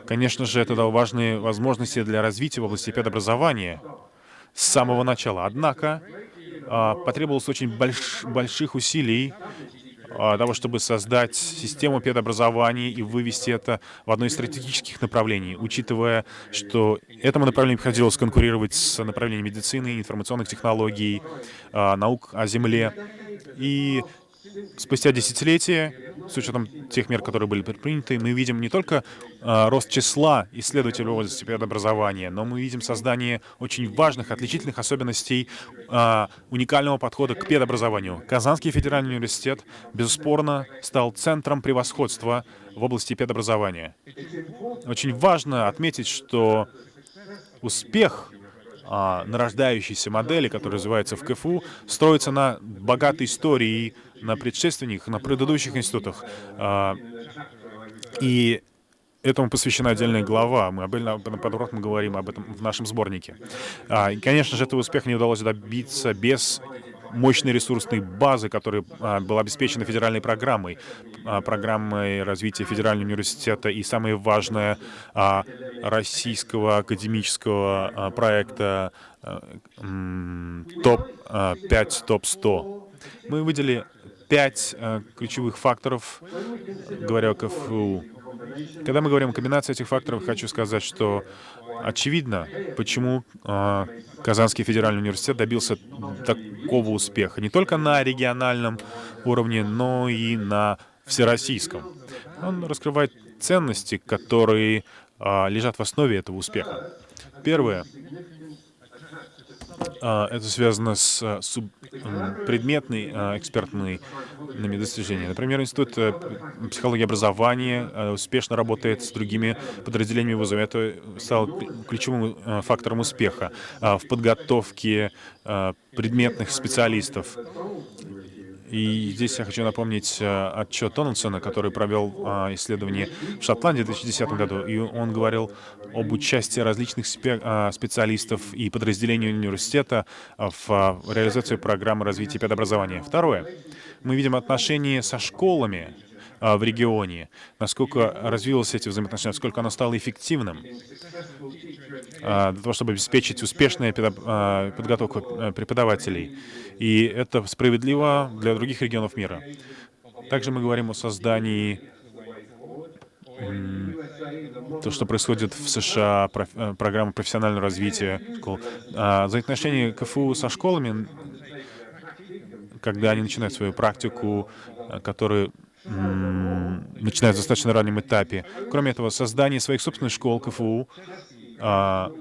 конечно же, это дало важные возможности для развития в области педобразования с самого начала. Однако потребовалось очень больш, больших усилий а, того, чтобы создать систему педобразования и вывести это в одно из стратегических направлений, учитывая, что этому направлению приходилось конкурировать с направлением медицины, информационных технологий, а, наук о Земле. И спустя десятилетия, с учетом тех мер, которые были предприняты, мы видим не только э, рост числа исследователей в области педобразования, но мы видим создание очень важных, отличительных особенностей э, уникального подхода к педобразованию. Казанский федеральный университет, безуспорно, стал центром превосходства в области педобразования. Очень важно отметить, что успех а, нарождающейся модели, которая развивается в КФУ, строится на богатой истории, на предшественниках, на предыдущих институтах. А, и этому посвящена отдельная глава. Мы об этом подробно говорим об этом в нашем сборнике. А, и, конечно же, этого успеха не удалось добиться без мощной ресурсной базы, которая а, была обеспечена федеральной программой, программой развития федерального университета и самое важное российского академического проекта а, ТОП-5, ТОП-100. Мы выделили пять а, ключевых факторов, говоря о КФУ. Когда мы говорим о комбинации этих факторов, хочу сказать, что очевидно, почему э, Казанский федеральный университет добился такого успеха. Не только на региональном уровне, но и на всероссийском. Он раскрывает ценности, которые э, лежат в основе этого успеха. Первое Это связано с а, суб- предметной а, экспертными достижениями. Например, Институт э, психологии и образования а, успешно работает с другими подразделениями вузов. Это стало ключевым а, фактором успеха а, в подготовке а, предметных специалистов. И здесь я хочу напомнить э, отчет Дональдсона, который провел а, исследование в Шотландии в 2010 году. И он говорил об участии различных а, специалистов и подразделений университета в а, реализации программы развития педобразования. Второе. Мы видим отношения со школами в регионе, насколько развилось эти взаимоотношения, насколько оно стало эффективным а, для того, чтобы обеспечить успешную а, подготовку э, преподавателей. И это справедливо для других регионов мира. Также мы говорим о создании то, что происходит в США, проф- э, программа профессионального развития школ. А, Взаимоотношения КФУ со школами, когда они начинают свою практику, э, начинают в достаточно раннем этапе. Кроме этого, создание своих собственных школ КФУ, а,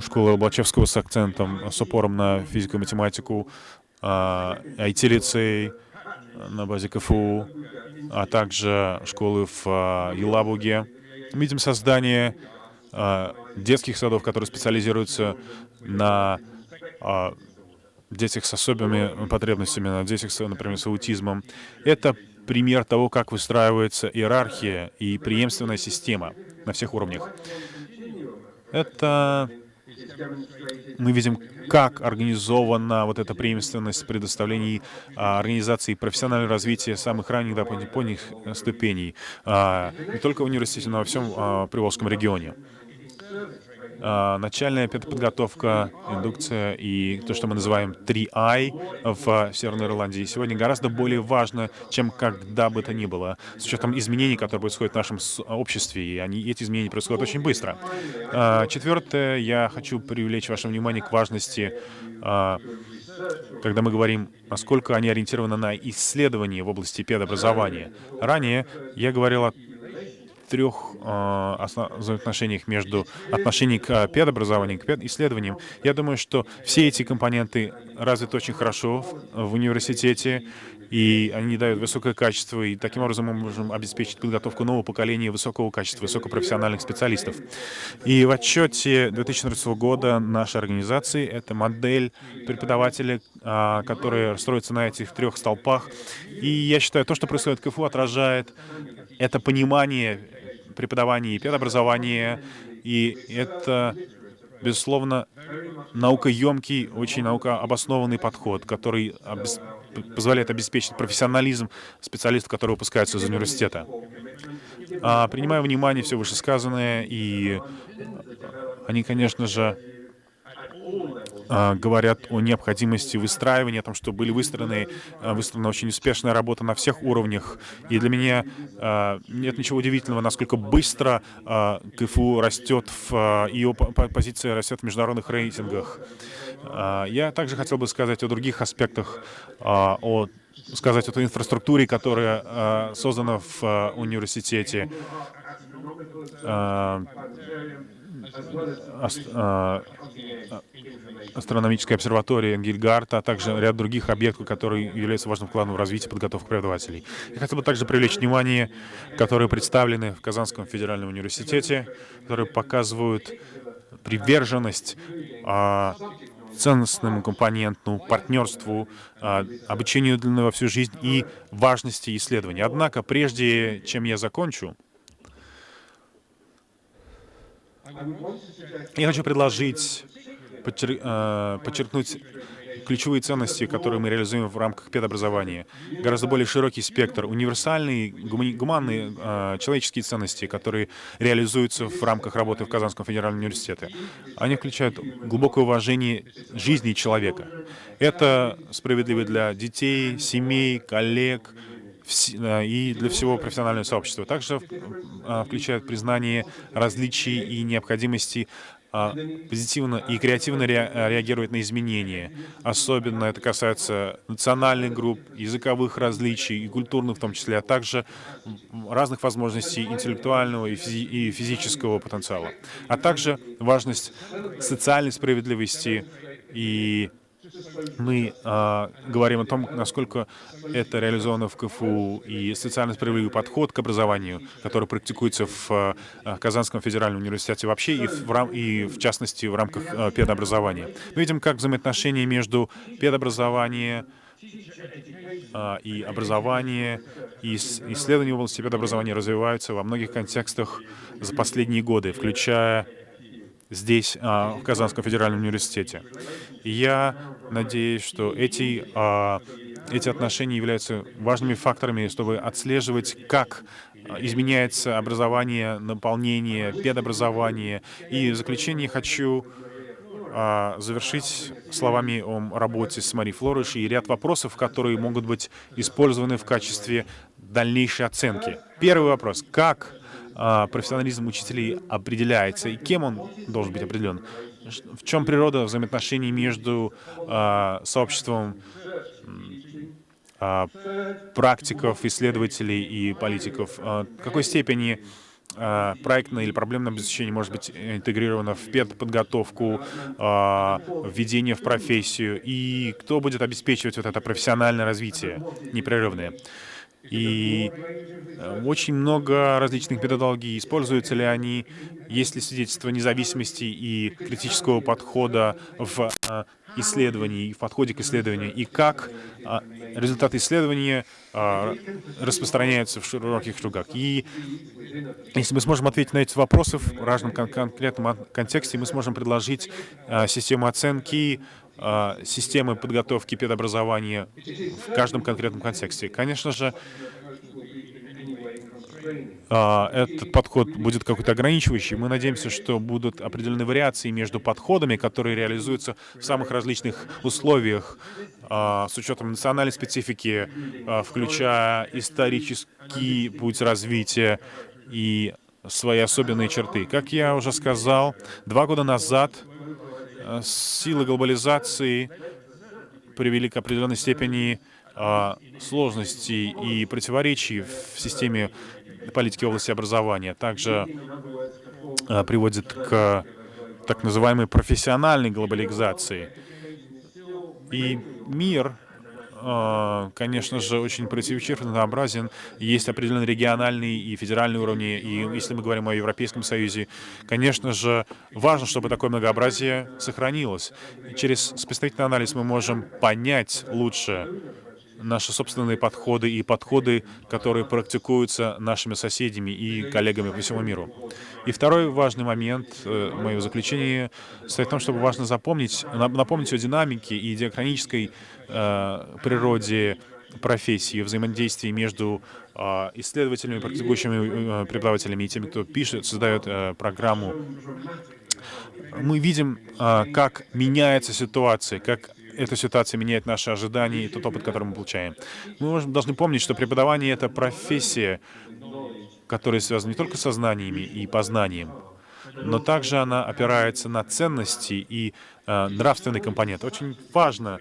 школы Лобачевского с акцентом, с упором на физику и математику, а, IT-лицей на базе КФУ, а также школы в а, Елабуге. Мы видим создание а, детских садов, которые специализируются на а, детях с особыми потребностями, на детях, с, например, с аутизмом. Это пример того, как выстраивается иерархия и преемственная система на всех уровнях. Это мы видим, как организована вот эта преемственность предоставлений а, организации профессионального развития самых ранних до поздних э, ступеней, а, не только в университете, но во всем а, Приволжском регионе. А, начальная педподготовка, индукция и то, что мы называем 3I в Северной Ирландии, сегодня гораздо более важно, чем когда бы то ни было, с учетом изменений, которые происходят в нашем обществе, и они, эти изменения происходят очень быстро. А, Четвертое, я хочу привлечь ваше внимание к важности а, когда мы говорим, насколько они ориентированы на исследования в области педобразования. Ранее я говорил о трех э, основ- взаимоотношениях между отношением к э, педобразованию, к педисследованиям. Я думаю, что все эти компоненты развиты очень хорошо в, в университете, и они дают высокое качество, и таким образом мы можем обеспечить подготовку нового поколения высокого качества, высокопрофессиональных специалистов. И в отчете 2014 года нашей организации это модель преподавателя, а, которая строится на этих трех столпах. И я считаю, то, что происходит в КФУ, отражает это понимание преподавания и педобразования, и это, безусловно, наукоемкий, очень наукообоснованный подход, который обес- позволяет обеспечить профессионализм специалистов, которые выпускаются из университета. А, принимая внимание все вышесказанное, и они, конечно же, говорят о необходимости выстраивания, о том, что были выстроены, а, выстроена очень успешная работа на всех уровнях. И для меня а, нет ничего удивительного, насколько быстро а, КФУ растет, в, а, ее по- по- позиция растет в международных рейтингах. А, Я также хотел бы сказать о других аспектах, а, о сказать о той инфраструктуре, которая а, создана в а, университете. А, ас- а, астрономическая обсерватория Энгельгарта, а также ряд других объектов, которые являются важным вкладом в развитие и подготовку преподавателей. Я хотел бы также привлечь внимание, которые представлены в Казанском федеральном университете, которые показывают приверженность а, ценностному компоненту, партнерству, а, обучению длинной во всю жизнь и важности исследований. Однако, прежде чем я закончу, я хочу предложить подчер- э, подчеркнуть ключевые ценности, которые мы реализуем в рамках педобразования. Гораздо более широкий спектр, универсальные, гумани- гуманные, э, человеческие ценности, которые реализуются в рамках работы в Казанском федеральном университете. Они включают глубокое уважение жизни человека. Это справедливо для детей, семей, коллег, и для всего профессионального сообщества. Также э, включает признание различий и необходимости а, позитивно и креативно реагировать на изменения. Особенно это касается национальных групп, языковых различий и культурных в том числе, а также разных возможностей интеллектуального и физического потенциала. А также важность социальной справедливости и мы э, говорим о том, насколько это реализовано в КФУ и социально справедливый подход к образованию, который практикуется в э, Казанском федеральном университете вообще и в, и в частности в рамках э, педобразования. Мы видим, как взаимоотношения между педобразованием э, и образование, и исследования в области педобразования развиваются во многих контекстах за последние годы, включая здесь, а, в Казанском федеральном университете. Я надеюсь, что эти, а, эти отношения являются важными факторами, чтобы отслеживать, как изменяется образование, наполнение, педобразование. И в заключение хочу а, завершить словами о работе с Мари Флориш и ряд вопросов, которые могут быть использованы в качестве дальнейшей оценки. Первый вопрос. Как а, профессионализм учителей определяется и кем он должен быть определен? В чем природа взаимоотношений между а, сообществом а, практиков, исследователей и политиков? В какой степени проектное или проблемное обеспечение может быть интегрировано в педподготовку, введение в профессию, и кто будет обеспечивать вот это профессиональное развитие непрерывное? И э, очень много различных методологий. Используются ли они? Есть ли свидетельство независимости и критического подхода в э, исследовании, в подходе к исследованию? И как э, результаты исследования распространяются в широких кругах? И если мы сможем ответить на эти вопросы в разном кон конкретном контексте, мы сможем предложить систему оценки, системы подготовки педобразования в каждом конкретном контексте. Конечно же, а, этот подход будет какой-то ограничивающий. Мы надеемся, что будут определенные вариации между подходами, которые реализуются в самых различных условиях, а, с учетом национальной специфики, включая исторический путь развития и свои особенные черты. Как я уже сказал, два года назад Э, силы глобализации привели к определенной степени а, сложностей и противоречий в системе политики в области образования. Также а, приводит к так называемой профессиональной глобализации. И мир конечно же, очень противоречив, разнообразен. Есть определенные региональные и федеральные уровни. И если мы говорим о Европейском Союзе, конечно же, важно, чтобы такое многообразие сохранилось. Через представительный анализ мы можем понять лучше наши собственные подходы и подходы, которые практикуются нашими соседями и коллегами по всему миру. И второй важный момент э, моего заключения состоит в том, чтобы важно запомнить, напомнить о динамике и диахронической э, природе профессии, взаимодействии между э, исследователями, практикующими э, преподавателями и теми, кто пишет, создает э, программу. Мы видим, э, как меняется ситуация, как эта ситуация меняет наши ожидания и тот опыт, который мы получаем. Мы должны помнить, что преподавание — это профессия, которая связана не только со знаниями и познанием, но также она опирается на ценности и э, нравственный компонент. Очень важно,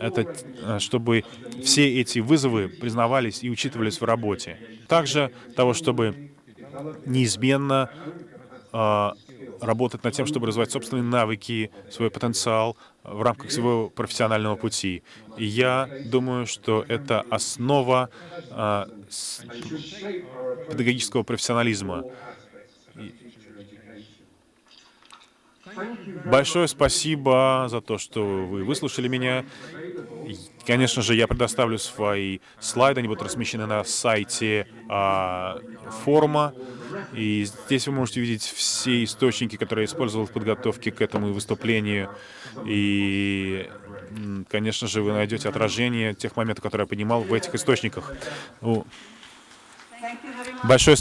это, э, чтобы все эти вызовы признавались и учитывались в работе. Также того, чтобы неизменно э, работать над тем, чтобы развивать собственные навыки, свой потенциал в рамках своего профессионального пути. И я думаю, что это основа а, педагогического профессионализма. Большое спасибо за то, что вы выслушали меня. Конечно же, я предоставлю свои слайды, они будут размещены на сайте а, форума. И здесь вы можете увидеть все источники, которые я использовал в подготовке к этому выступлению. И, конечно же, вы найдете отражение тех моментов, которые я понимал в этих источниках. Большое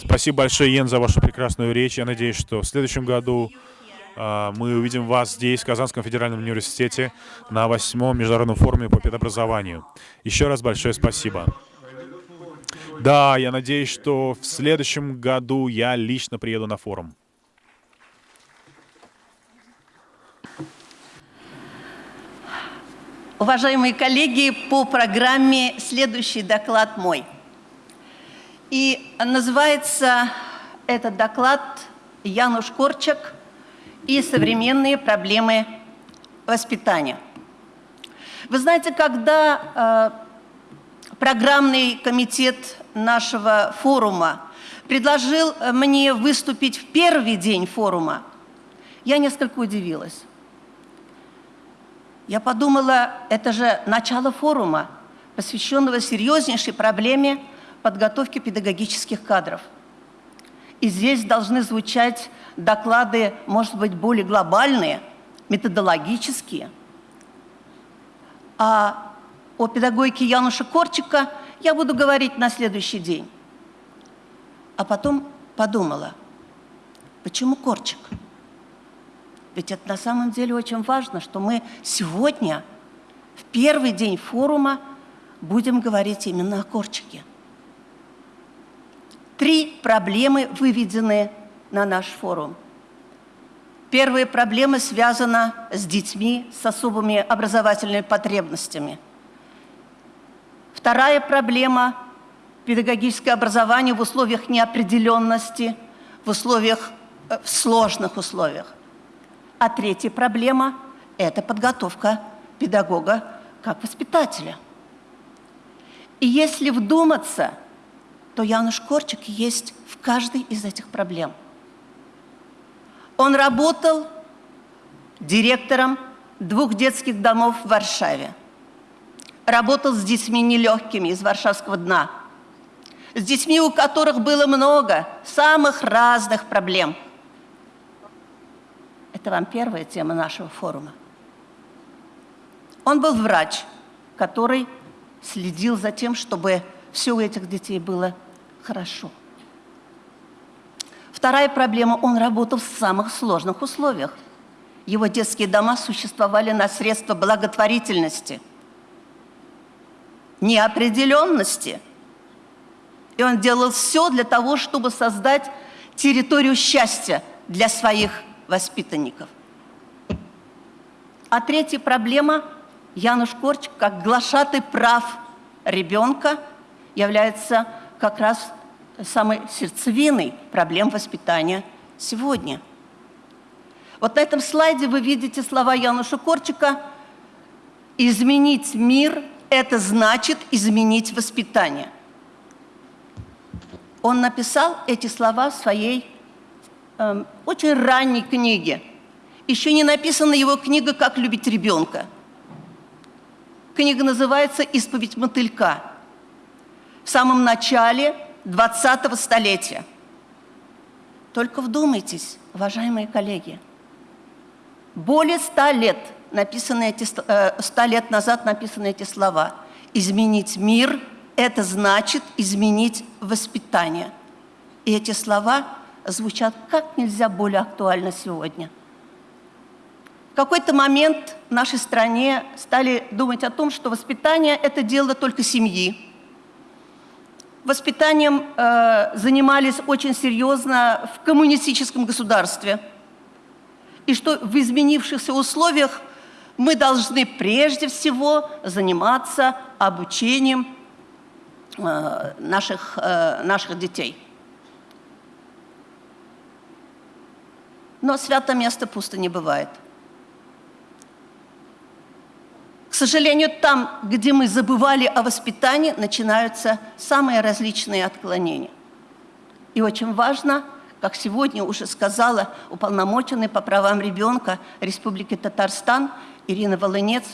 спасибо большое, Йен, за вашу прекрасную речь. Я надеюсь, что в следующем году а, мы увидим вас здесь, в Казанском федеральном университете, на восьмом международном форуме по педобразованию. Еще раз большое спасибо. Да, я надеюсь, что в следующем году я лично приеду на форум. Уважаемые коллеги, по программе следующий доклад мой. И называется этот доклад «Януш Корчак и современные проблемы воспитания». Вы знаете, когда э, программный комитет нашего форума предложил мне выступить в первый день форума, я несколько удивилась. Я подумала, это же начало форума, посвященного серьезнейшей проблеме подготовки педагогических кадров. И здесь должны звучать доклады, может быть, более глобальные, методологические. А о педагогике Януша Корчика я буду говорить на следующий день. А потом подумала, почему Корчик? Ведь это на самом деле очень важно, что мы сегодня, в первый день форума, будем говорить именно о Корчике. Три проблемы выведены на наш форум. Первая проблема связана с детьми с особыми образовательными потребностями. Вторая проблема – педагогическое образование в условиях неопределенности, в условиях, э, в сложных условиях. А третья проблема – это подготовка педагога как воспитателя. И если вдуматься, то Януш Корчик есть в каждой из этих проблем. Он работал директором двух детских домов в Варшаве. Работал с детьми нелегкими из варшавского дна. С детьми, у которых было много самых разных проблем – это вам первая тема нашего форума. Он был врач, который следил за тем, чтобы все у этих детей было хорошо. Вторая проблема – он работал в самых сложных условиях. Его детские дома существовали на средства благотворительности, неопределенности. И он делал все для того, чтобы создать территорию счастья для своих воспитанников. А третья проблема – Януш Корч, как глашатый прав ребенка, является как раз самой сердцевиной проблем воспитания сегодня. Вот на этом слайде вы видите слова Януша Корчика «Изменить мир – это значит изменить воспитание». Он написал эти слова в своей э, очень ранней книге. Еще не написана его книга «Как любить ребенка». Книга называется «Исповедь мотылька». В самом начале 20-го столетия. Только вдумайтесь, уважаемые коллеги. Более ста лет, написаны эти, э, лет назад написаны эти слова. «Изменить мир – это значит изменить воспитание». И эти слова звучат как нельзя более актуально сегодня. В какой-то момент в нашей стране стали думать о том, что воспитание – это дело только семьи. Воспитанием э, занимались очень серьезно в коммунистическом государстве. И что в изменившихся условиях мы должны прежде всего заниматься обучением э, наших, э, наших детей. Но свято место пусто не бывает. К сожалению, там, где мы забывали о воспитании, начинаются самые различные отклонения. И очень важно, как сегодня уже сказала уполномоченный по правам ребенка Республики Татарстан Ирина Волынец,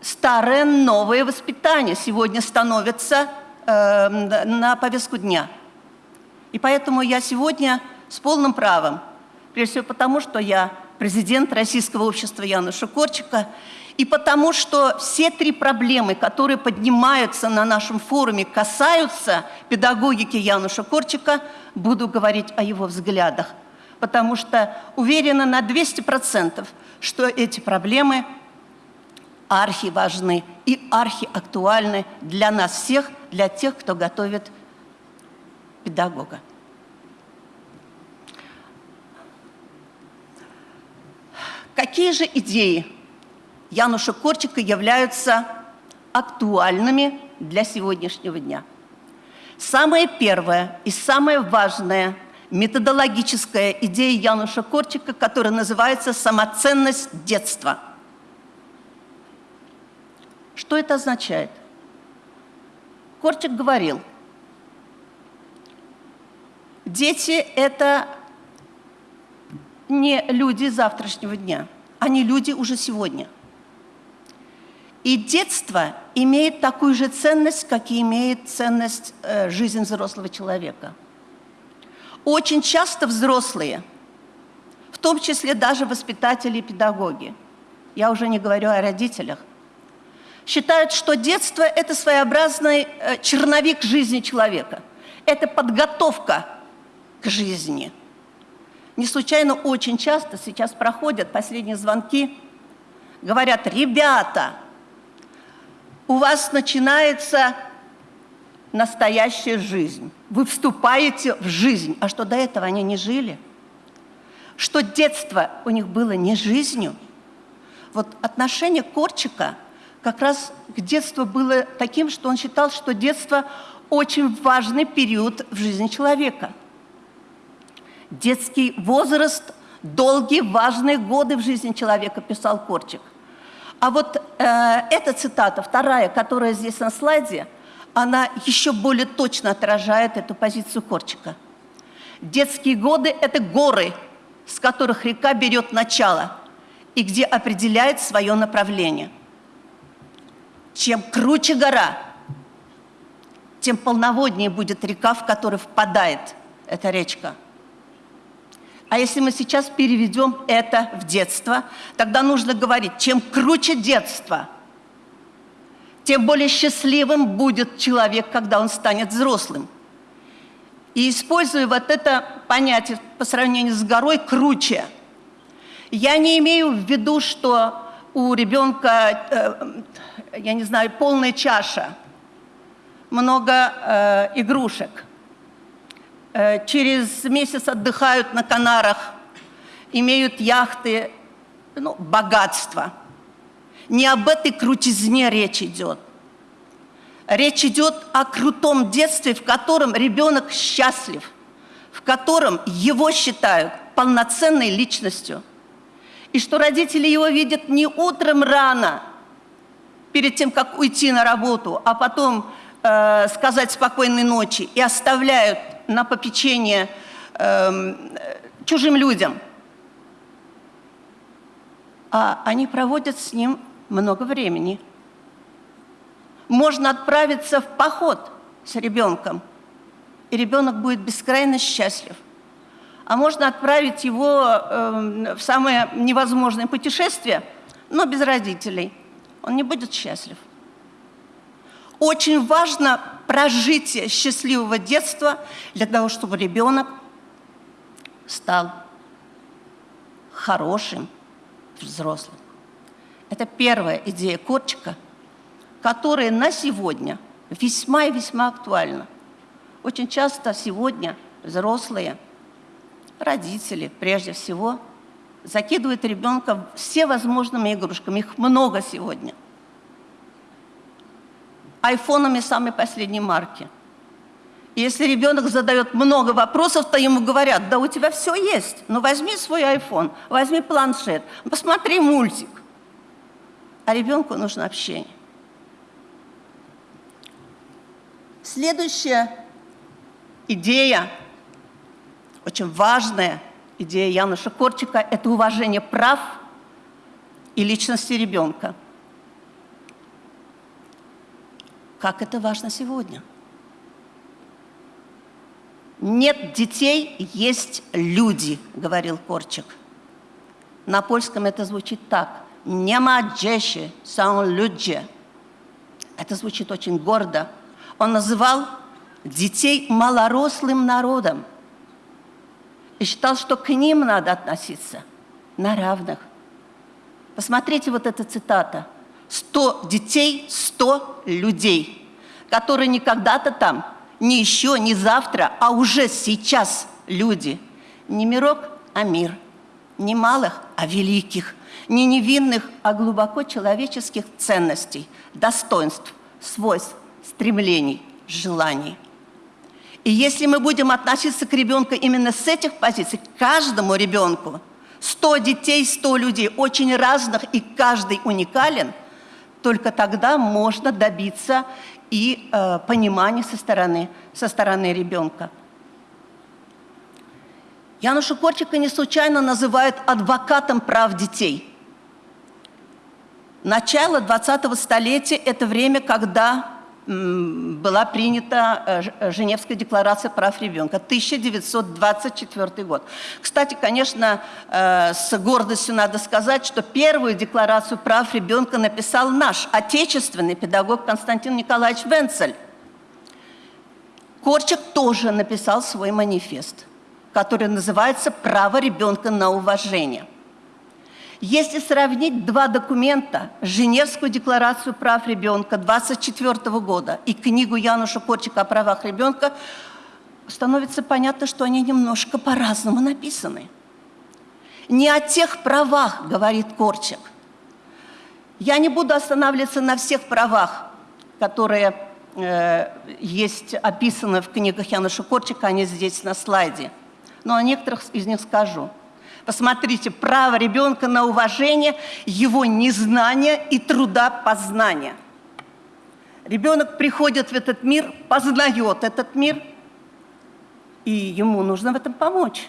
старое новое воспитание сегодня становится э, на повестку дня. И поэтому я сегодня с полным правом. Прежде всего потому, что я президент Российского общества Януша Корчика, и потому что все три проблемы, которые поднимаются на нашем форуме, касаются педагогики Януша Корчика, буду говорить о его взглядах. Потому что уверена на 200%, что эти проблемы архи важны и архи актуальны для нас всех, для тех, кто готовит педагога. Какие же идеи Януша Корчика являются актуальными для сегодняшнего дня. Самое первое и самое важное методологическая идея Януша Корчика, которая называется «самоценность детства». Что это означает? Корчик говорил, дети – это не люди завтрашнего дня, они люди уже сегодня. И детство имеет такую же ценность, как и имеет ценность э, жизнь взрослого человека. Очень часто взрослые, в том числе даже воспитатели и педагоги, я уже не говорю о родителях, считают, что детство – это своеобразный э, черновик жизни человека. Это подготовка к жизни. Не случайно очень часто сейчас проходят последние звонки, говорят, ребята, у вас начинается настоящая жизнь. Вы вступаете в жизнь. А что до этого они не жили? Что детство у них было не жизнью? Вот отношение Корчика как раз к детству было таким, что он считал, что детство очень важный период в жизни человека. Детский возраст – долгие, важные годы в жизни человека, писал Корчик. А вот э, эта цитата, вторая, которая здесь на слайде, она еще более точно отражает эту позицию Корчика. Детские годы – это горы, с которых река берет начало и где определяет свое направление. Чем круче гора, тем полноводнее будет река, в которую впадает эта речка – а если мы сейчас переведем это в детство, тогда нужно говорить, чем круче детство, тем более счастливым будет человек, когда он станет взрослым. И используя вот это понятие по сравнению с горой «круче», я не имею в виду, что у ребенка, э, я не знаю, полная чаша, много э, игрушек – через месяц отдыхают на Канарах, имеют яхты, ну, богатство. Не об этой крутизне речь идет. Речь идет о крутом детстве, в котором ребенок счастлив, в котором его считают полноценной личностью. И что родители его видят не утром рано, перед тем, как уйти на работу, а потом э, сказать спокойной ночи и оставляют на попечение э, чужим людям. А они проводят с ним много времени. Можно отправиться в поход с ребенком, и ребенок будет бескрайне счастлив. А можно отправить его э, в самое невозможное путешествие, но без родителей. Он не будет счастлив. Очень важно прожитие счастливого детства для того, чтобы ребенок стал хорошим взрослым. Это первая идея Корчика, которая на сегодня весьма и весьма актуальна. Очень часто сегодня взрослые, родители прежде всего, закидывают ребенка все возможными игрушками. Их много сегодня – айфонами самой последней марки. И если ребенок задает много вопросов, то ему говорят, да у тебя все есть, ну возьми свой iPhone, возьми планшет, посмотри мультик. А ребенку нужно общение. Следующая идея, очень важная идея Януша Корчика, это уважение прав и личности ребенка. Как это важно сегодня. Нет детей, есть люди, говорил Корчик. На польском это звучит так. Не ma dzieci, są ludzie. Это звучит очень гордо. Он называл детей малорослым народом и считал, что к ним надо относиться на равных. Посмотрите вот эта цитата – 100 детей, 100 людей, которые не когда-то там, не еще, не завтра, а уже сейчас люди. Не мирок, а мир. не малых, а великих, не невинных, а глубоко человеческих ценностей, достоинств, свойств, стремлений, желаний. И если мы будем относиться к ребенку именно с этих позиций, каждому ребенку, 100 детей, 100 людей, очень разных, и каждый уникален, только тогда можно добиться и э, понимания со стороны, со стороны ребенка. Януша Корчика не случайно называют адвокатом прав детей. Начало 20-го столетия – это время, когда была принята э, э, Женевская декларация прав ребенка, 1924 год. Кстати, конечно, э, с гордостью надо сказать, что первую декларацию прав ребенка написал наш отечественный педагог Константин Николаевич Венцель. Корчик тоже написал свой манифест, который называется «Право ребенка на уважение». Если сравнить два документа, Женевскую декларацию прав ребенка 24 года и книгу Януша Корчика о правах ребенка, становится понятно, что они немножко по-разному написаны. Не о тех правах, говорит Корчик. Я не буду останавливаться на всех правах, которые э, есть описаны в книгах Януша Корчика, они здесь на слайде. Но о некоторых из них скажу. Посмотрите, право ребенка на уважение, его незнание и труда познания. Ребенок приходит в этот мир, познает этот мир, и ему нужно в этом помочь.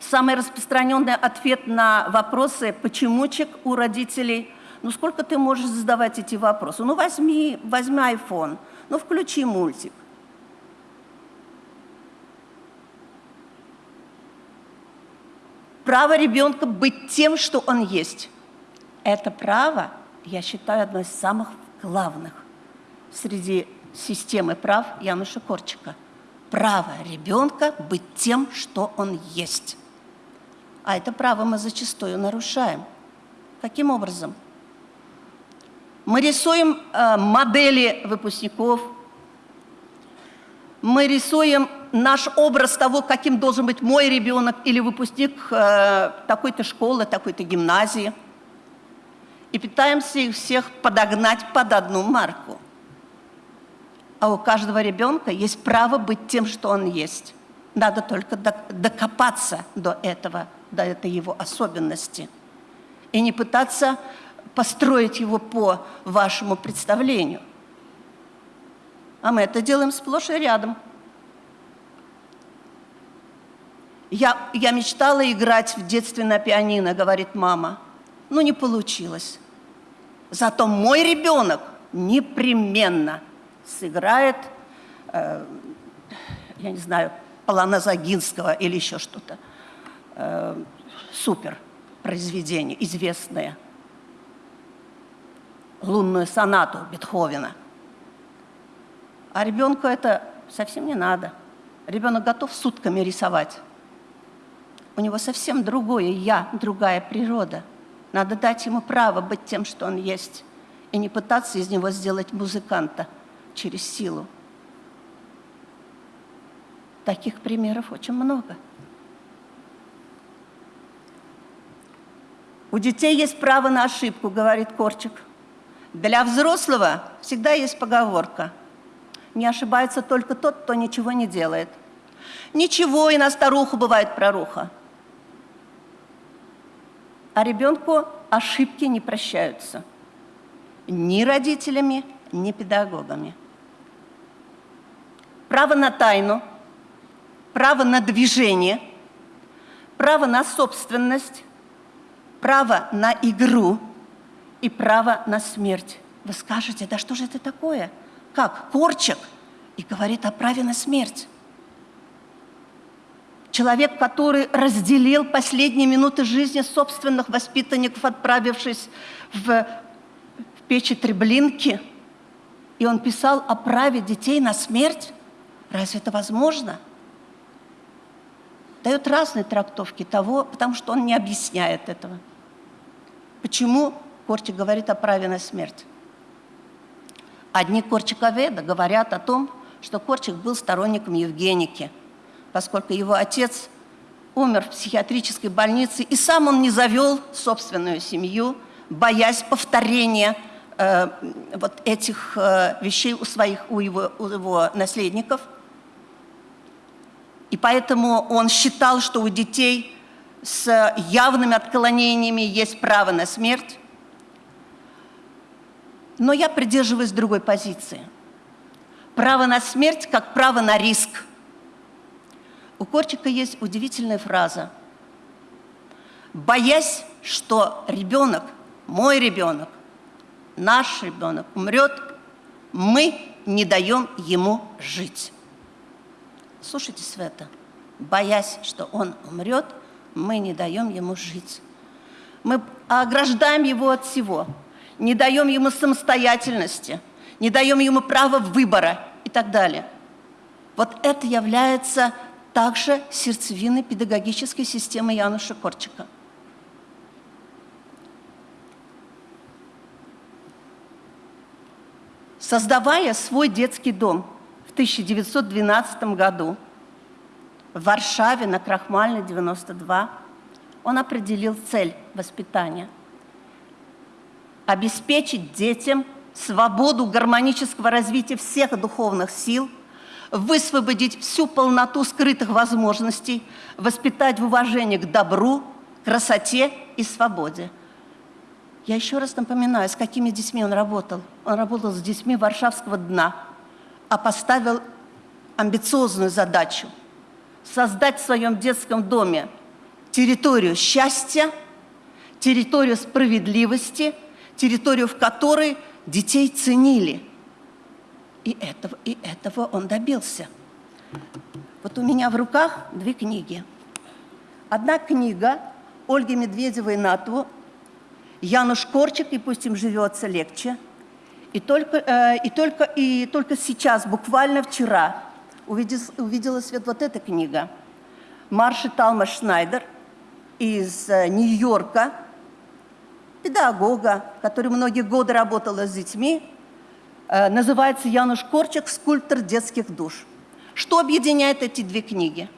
Самый распространенный ответ на вопросы «почемучек» у родителей – ну сколько ты можешь задавать эти вопросы? Ну возьми, возьми iPhone, ну включи мультик. Право ребенка быть тем, что он есть. Это право, я считаю, одно из самых главных среди системы прав Януша Корчика. Право ребенка быть тем, что он есть. А это право мы зачастую нарушаем. Каким образом? Мы рисуем э, модели выпускников, мы рисуем наш образ того, каким должен быть мой ребенок или выпускник э, такой-то школы, такой-то гимназии. И пытаемся их всех подогнать под одну марку. А у каждого ребенка есть право быть тем, что он есть. Надо только докопаться до этого, до этой его особенности. И не пытаться построить его по вашему представлению. А мы это делаем сплошь и рядом. Я, я мечтала играть в детстве на пианино, говорит мама. Но не получилось. Зато мой ребенок непременно сыграет, э, я не знаю, Полана Загинского или еще что-то. Э, супер произведение, известное. Лунную сонату Бетховена. А ребенку это совсем не надо. Ребенок готов сутками рисовать. У него совсем другое «я», другая природа. Надо дать ему право быть тем, что он есть, и не пытаться из него сделать музыканта через силу. Таких примеров очень много. У детей есть право на ошибку, говорит Корчик. Для взрослого всегда есть поговорка. Не ошибается только тот, кто ничего не делает. Ничего, и на старуху бывает проруха а ребенку ошибки не прощаются ни родителями, ни педагогами. Право на тайну, право на движение, право на собственность, право на игру и право на смерть. Вы скажете, да что же это такое? Как? Корчик? И говорит о праве на смерть. Человек, который разделил последние минуты жизни собственных воспитанников, отправившись в, в печи Треблинки, и он писал о праве детей на смерть. Разве это возможно? Дает разные трактовки того, потому что он не объясняет этого. Почему Корчик говорит о праве на смерть? Одни корчиковеды говорят о том, что Корчик был сторонником Евгеники – поскольку его отец умер в психиатрической больнице, и сам он не завел собственную семью, боясь повторения э, вот этих э, вещей у своих, у его, у его наследников. И поэтому он считал, что у детей с явными отклонениями есть право на смерть. Но я придерживаюсь другой позиции. Право на смерть как право на риск. У Корчика есть удивительная фраза. Боясь, что ребенок, мой ребенок, наш ребенок умрет, мы не даем ему жить. Слушайтесь в это. Боясь, что он умрет, мы не даем ему жить. Мы ограждаем его от всего, не даем ему самостоятельности, не даем ему права выбора и так далее. Вот это является также сердцевиной педагогической системы Януша Корчика. Создавая свой детский дом в 1912 году в Варшаве на Крахмальной 92, он определил цель воспитания – обеспечить детям свободу гармонического развития всех духовных сил, высвободить всю полноту скрытых возможностей, воспитать в уважении к добру, красоте и свободе. Я еще раз напоминаю, с какими детьми он работал. Он работал с детьми Варшавского дна, а поставил амбициозную задачу – создать в своем детском доме территорию счастья, территорию справедливости, территорию, в которой детей ценили. И этого, и этого он добился. Вот у меня в руках две книги. Одна книга Ольги Медведевой Натву Януш Корчик, и пусть им живется легче. И только, э, и только, и только сейчас, буквально вчера, увидел, увидела свет вот эта книга. Марши Талма Шнайдер из э, Нью-Йорка, педагога, который многие годы работала с детьми, называется Януш Корчик «Скульптор детских душ». Что объединяет эти две книги?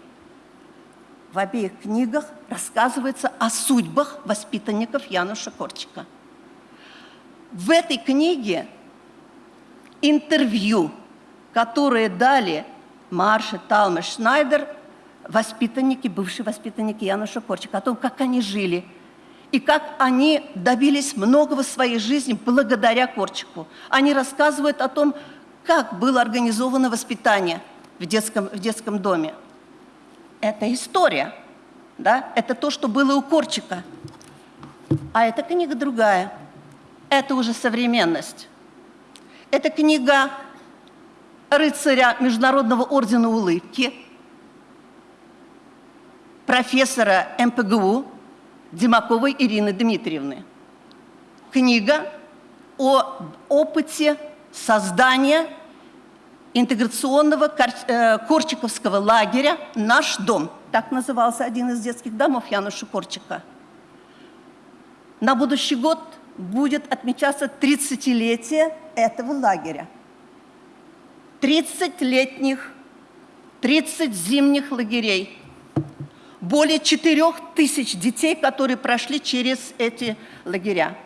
В обеих книгах рассказывается о судьбах воспитанников Януша Корчика. В этой книге интервью, которые дали Марша, Талме, Шнайдер, воспитанники, бывшие воспитанники Януша Корчика, о том, как они жили и как они добились многого в своей жизни благодаря Корчику. Они рассказывают о том, как было организовано воспитание в детском, в детском доме. Это история, да? это то, что было у Корчика. А эта книга другая. Это уже современность. Это книга рыцаря Международного ордена улыбки, профессора МПГУ Димаковой Ирины Дмитриевны. Книга о опыте создания интеграционного э, Корчиковского лагеря «Наш дом». Так назывался один из детских домов Януша Корчика. На будущий год будет отмечаться 30-летие этого лагеря. 30 летних, 30 зимних лагерей. Более 4 тысяч детей, которые прошли через эти лагеря.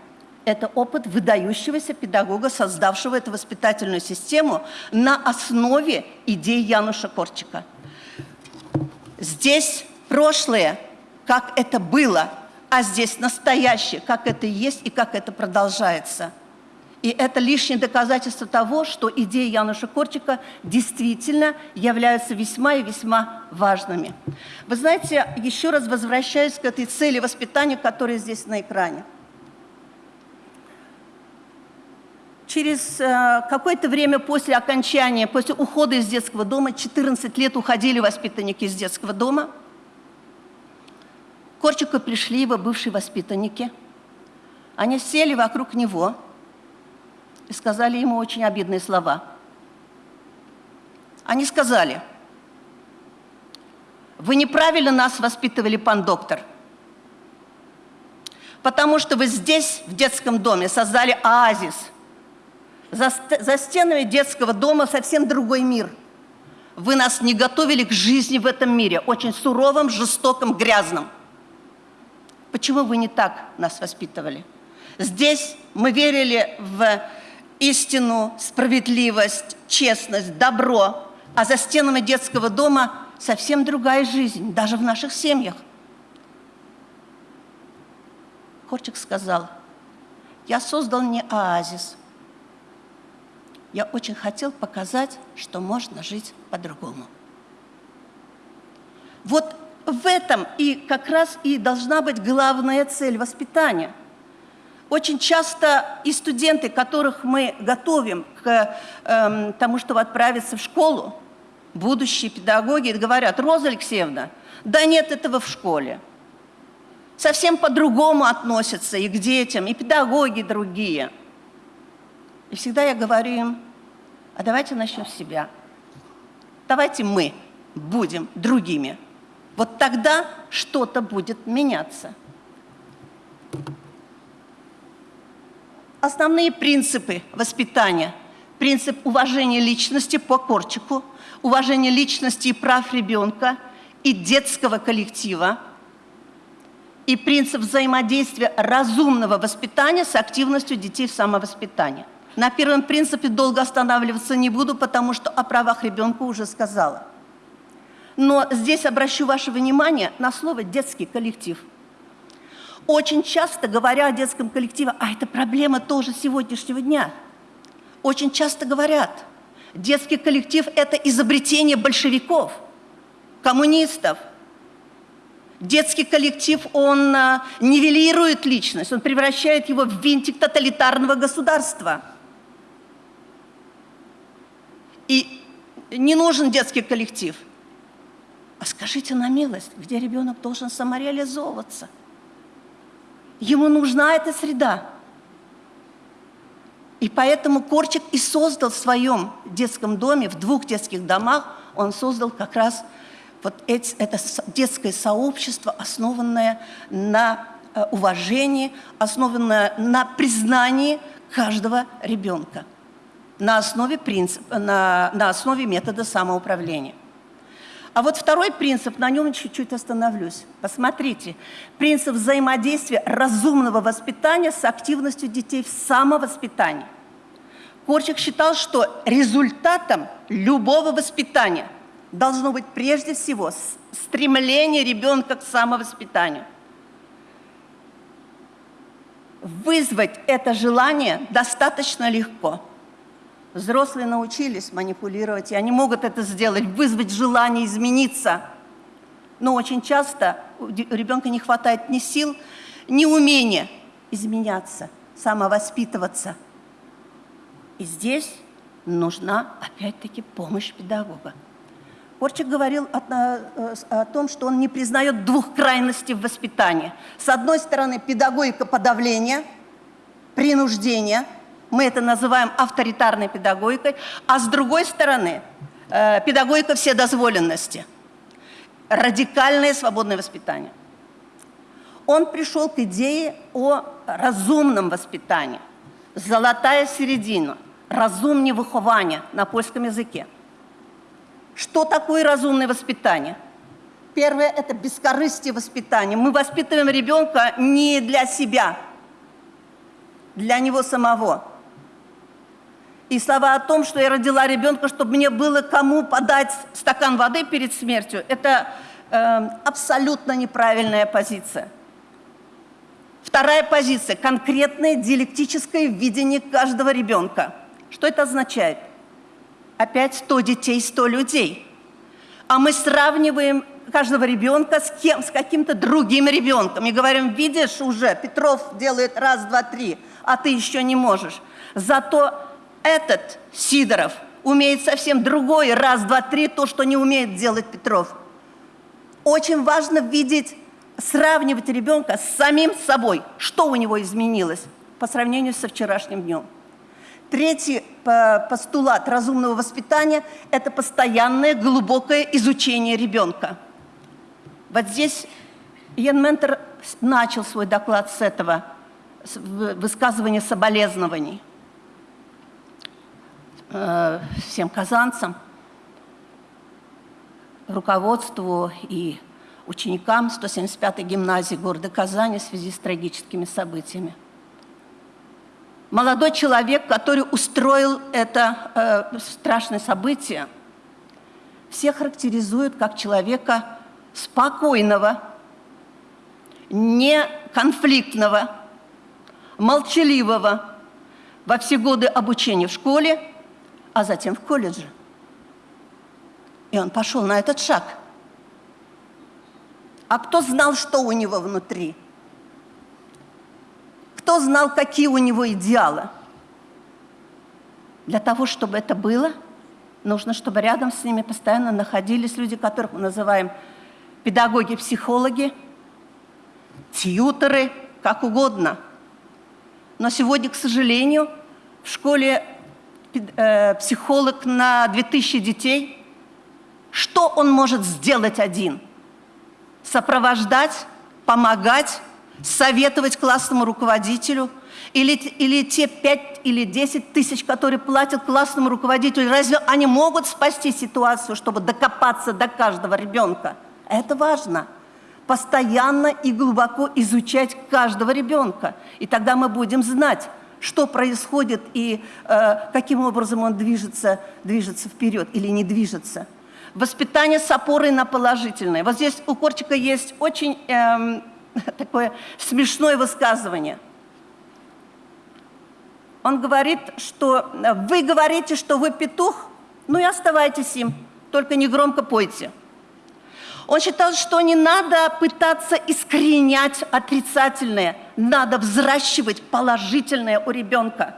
Это опыт выдающегося педагога, создавшего эту воспитательную систему на основе идей Януша Корчика. Здесь прошлое, как это было, а здесь настоящее, как это есть и как это продолжается. И это лишнее доказательство того, что идеи Януша Корчика действительно являются весьма и весьма важными. Вы знаете, еще раз возвращаюсь к этой цели воспитания, которая здесь на экране. Через э, какое-то время после окончания, после ухода из детского дома, 14 лет уходили воспитанники из детского дома, к Корчику пришли его бывшие воспитанники. Они сели вокруг него и сказали ему очень обидные слова. Они сказали, вы неправильно нас воспитывали, пан доктор, потому что вы здесь, в детском доме, создали оазис – за, за стенами детского дома совсем другой мир. Вы нас не готовили к жизни в этом мире, очень суровым, жестоким, грязным. Почему вы не так нас воспитывали? Здесь мы верили в истину, справедливость, честность, добро, а за стенами детского дома совсем другая жизнь, даже в наших семьях. Корчик сказал, я создал не оазис. Я очень хотел показать, что можно жить по-другому. Вот в этом и как раз и должна быть главная цель воспитания. Очень часто и студенты, которых мы готовим к э, тому, чтобы отправиться в школу, будущие педагоги, говорят, Роза Алексеевна, да нет этого в школе. Совсем по-другому относятся и к детям, и педагоги другие. И всегда я говорю им, а давайте начнем с себя. Давайте мы будем другими. Вот тогда что-то будет меняться. Основные принципы воспитания. Принцип уважения личности по Корчику, уважение личности и прав ребенка и детского коллектива, и принцип взаимодействия разумного воспитания с активностью детей в самовоспитании. На первом принципе долго останавливаться не буду, потому что о правах ребенка уже сказала. Но здесь обращу ваше внимание на слово «детский коллектив». Очень часто, говоря о детском коллективе, а это проблема тоже сегодняшнего дня, очень часто говорят, детский коллектив – это изобретение большевиков, коммунистов. Детский коллектив, он а, нивелирует личность, он превращает его в винтик тоталитарного государства. И не нужен детский коллектив – а скажите на милость, где ребенок должен самореализовываться? Ему нужна эта среда. И поэтому Корчик и создал в своем детском доме, в двух детских домах, он создал как раз вот эти, это детское сообщество, основанное на э, уважении, основанное на признании каждого ребенка на основе, принципа, на, на основе метода самоуправления. А вот второй принцип, на нем чуть-чуть остановлюсь. Посмотрите, принцип взаимодействия разумного воспитания с активностью детей в самовоспитании. Корчик считал, что результатом любого воспитания должно быть прежде всего стремление ребенка к самовоспитанию. Вызвать это желание достаточно легко – Взрослые научились манипулировать, и они могут это сделать, вызвать желание измениться. Но очень часто у ребенка не хватает ни сил, ни умения изменяться, самовоспитываться. И здесь нужна, опять-таки, помощь педагога. Корчик говорил о, о, о том, что он не признает двух крайностей в воспитании. С одной стороны, педагогика подавления, принуждения – мы это называем авторитарной педагогикой, а с другой стороны, э, педагогика вседозволенности, радикальное свободное воспитание. Он пришел к идее о разумном воспитании, золотая середина, разумне выхование на польском языке. Что такое разумное воспитание? Первое – это бескорыстие воспитания. Мы воспитываем ребенка не для себя, для него самого. И слова о том, что я родила ребенка, чтобы мне было кому подать стакан воды перед смертью, это э, абсолютно неправильная позиция. Вторая позиция – конкретное диалектическое видение каждого ребенка. Что это означает? Опять 100 детей, 100 людей. А мы сравниваем каждого ребенка с кем? С каким-то другим ребенком. И говорим, видишь уже, Петров делает раз, два, три, а ты еще не можешь. Зато этот Сидоров умеет совсем другое, раз, два, три, то, что не умеет делать Петров. Очень важно видеть, сравнивать ребенка с самим собой, что у него изменилось по сравнению со вчерашним днем. Третий постулат разумного воспитания – это постоянное глубокое изучение ребенка. Вот здесь Ян Ментер начал свой доклад с этого, высказывания соболезнований – э, всем казанцам. руководству и ученикам 175-й гимназии города Казани в связи с трагическими событиями. Молодой человек, который устроил это э, страшное событие, все характеризуют как человека спокойного, неконфликтного, молчаливого во все годы обучения в школе, а затем в колледже. И он пошел на этот шаг. А кто знал, что у него внутри? Кто знал, какие у него идеалы? Для того, чтобы это было, нужно, чтобы рядом с ними постоянно находились люди, которых мы называем педагоги-психологи, тьютеры, как угодно. Но сегодня, к сожалению, в школе психолог на 2000 детей, что он может сделать один? Сопровождать, помогать, советовать классному руководителю – или, или те 5 или 10 тысяч, которые платят классному руководителю, разве они могут спасти ситуацию, чтобы докопаться до каждого ребенка? Это важно. Постоянно и глубоко изучать каждого ребенка. И тогда мы будем знать, что происходит и э, каким образом он движется, движется вперед или не движется. Воспитание с опорой на положительное. Вот здесь у Корчика есть очень э, такое смешное высказывание – он говорит, что э, вы говорите, что вы петух, ну и оставайтесь им, только не громко пойте. Он считал, что не надо пытаться искоренять отрицательное, надо взращивать положительное у ребенка.